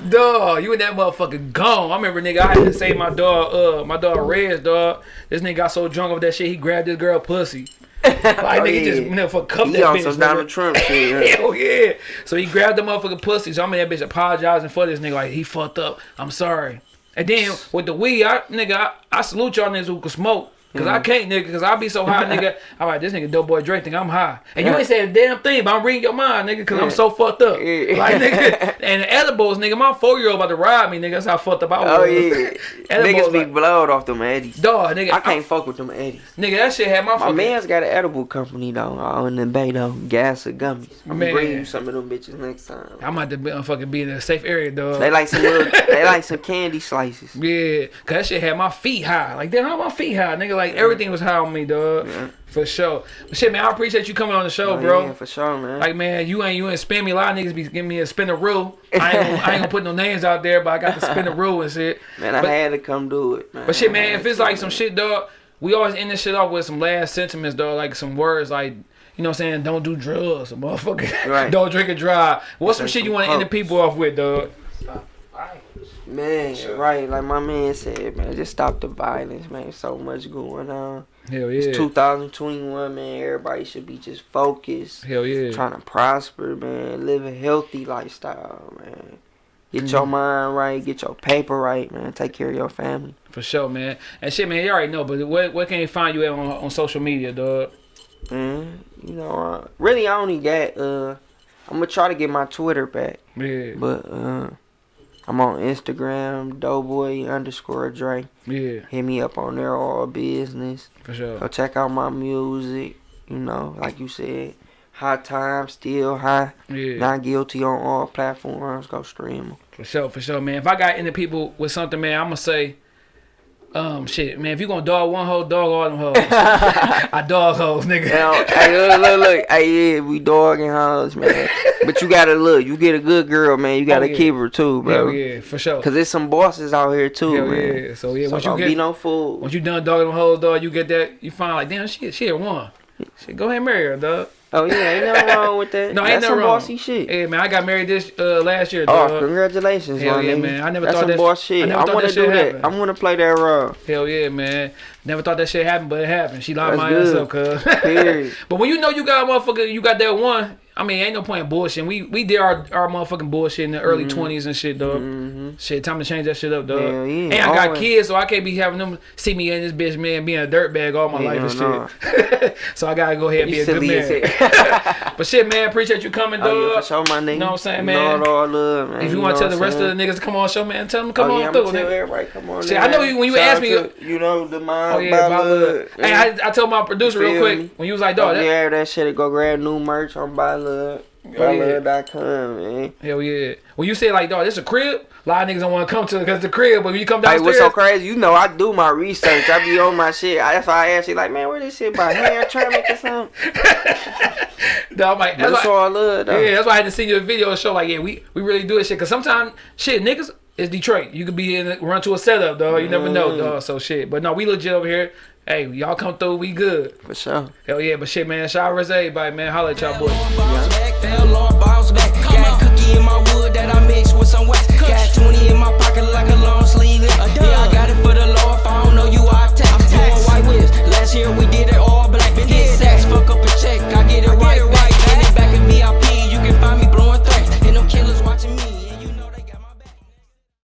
dog, you and that motherfucker gone. I remember nigga, I had to save my dog. Uh, my dog Rez, dog. This nigga got so drunk off that shit, he grabbed this girl pussy. Like Oh, nigga yeah. just motherfucker cuffed He that on bitch. some. Donald Trump shit. Hell yeah. So he grabbed the motherfucking pussy. So I'm in that bitch apologizing for this nigga. Like, he fucked up. I'm sorry. And then with the weed, I, nigga, I, I salute y'all niggas who can smoke. Cause I can't, nigga. Cause I be so high, nigga. I'm like, this nigga dope boy Drake think I'm high, and you ain't saying a damn thing, but I'm reading your mind, nigga. Cause I'm so fucked up, like nigga. And edibles, nigga. My four year old about to ride me, nigga. That's how fucked up I was. Oh yeah, edibles, niggas be like, blowed off them eddies. dog, nigga. I can't fuck with them eddies. nigga, that shit had my, My man's got an edible company though, uh, in the Bay though, gas or gummies. I'm gonna bring you some of them bitches next time. I'm about to be, fucking be in a safe area, dog. They like some little, they like some candy slices. Yeah, cause that shit had my feet high. Like, damn, how my feet high, nigga? Like everything was high on me, dog. Yeah. For sure. But shit, man, I appreciate you coming on the show, Oh, bro. yeah, for sure, man. Like, man, you ain't you ain't spin me. A lot of niggas be giving me a spinneroo. I ain't I ain't gonna put no names out there, but I got to spin the spinneroo and shit. man, I but- had to come do it, man. But shit, man, if it's like some shit, dog, we always end this shit off with some last sentiments, dog, like some words, like you know what I'm saying, don't do drugs, motherfucker. Right. don't drink and drive. What's some shit you want to end the people off with, dog? Man, right, like my man said, man, just stop the violence, man. So much going on. Hell yeah. It's 2021, man. Everybody should be just focused, Hell yeah. trying to prosper, man. Live a healthy lifestyle, man. Get Mm-hmm. your mind right, get your paper right, man. Take care of your family. For sure, man. And shit, man, you already know, but where, where can they find you at on, on social media, dog? Man, you know, uh, really, I only got, uh, I'm gonna try to get my Twitter back, Yeah. but, uh, I'm on Instagram, doughboy underscore Dre. Yeah, Hit me up on there, all business. for sure. Go check out my music. You know, like you said, high time, still high. Yeah. Not guilty on all platforms. Go stream 'em. For sure, for sure, man. If I got into people with something, man, I'm gonna say, um, shit, man. If you gonna dog one hoe, dog all them hoes. I dog hoes, nigga. Now, hey, look, look, look. Hey, yeah, we dogging hoes, man. But you gotta look. You get a good girl, man. You gotta Oh, yeah. keep her too, bro. Hell yeah, for sure. Cause there's some bosses out here too, Hell man. yeah. So yeah, So once you get be no fool. once you done dogging them hoes, dog, you get that you find like, damn, shit, she a one. Shit, go ahead and marry her, dog. Oh yeah, ain't nothing wrong with that. No, ain't That's nothing some wrong. bossy shit. Hey man, I got married this uh, last year, Oh, dog. congratulations, Hell yeah, nigga. man. I never That's thought some that- boss shit. never I, want to do that. happened. I want to play that role. Hell yeah, man. Never thought that shit happened, but it happened. She locked my good. ass up, cuz. But when you know you got a motherfucker, you got that one. I mean, ain't no point in bullshit. We we did our, our motherfucking bullshit in the early 20s and shit, dog. Mm-hmm. Shit, time to change that shit up, dog. Yeah, and I got always. kids, so I can't be having them see me in this bitch, man, being a dirtbag all my life and Hell shit. so I gotta go ahead and be a good man. but shit, man, appreciate you coming, dog. Oh, yeah, sure, my nigga. You know what I'm saying, man? Know it all love, man. If you, want to tell the rest of the niggas to come on show, man, tell them to come oh, on yeah, through, tell nigga. everybody, come on. Shit. I know you- when you asked me- you know, the mind, Oh yeah, by love. Hey, I, I told my producer real quick me? when you was like, Oh, dog, that, yeah, that shit. Go grab new merch on by love. Oh, yeah. ByLove.com, man. hell yeah. When you say like, dog, this a crib, a lot of niggas don't want to come to it because the crib. But when you come Hey, downstairs, what's so crazy? You know, I do my research. I be on my shit. I, that's why I ask you, like, man, where this shit by hair traffic or something? dog, I'm like, that's why, all love, though. yeah, that's why I had to send you a video and show like, yeah, we we really do this shit. Cause sometimes shit, niggas it's Detroit. You could be in run to a setup, dog. You mm. never know, mm. dog. So shit. But no, we legit over here. Hey, y'all come through, we good. For sure. Hell yeah, but shit, man, shout out to everybody, man. Holla at y'all boys. Yeah. Got 20 in my pocket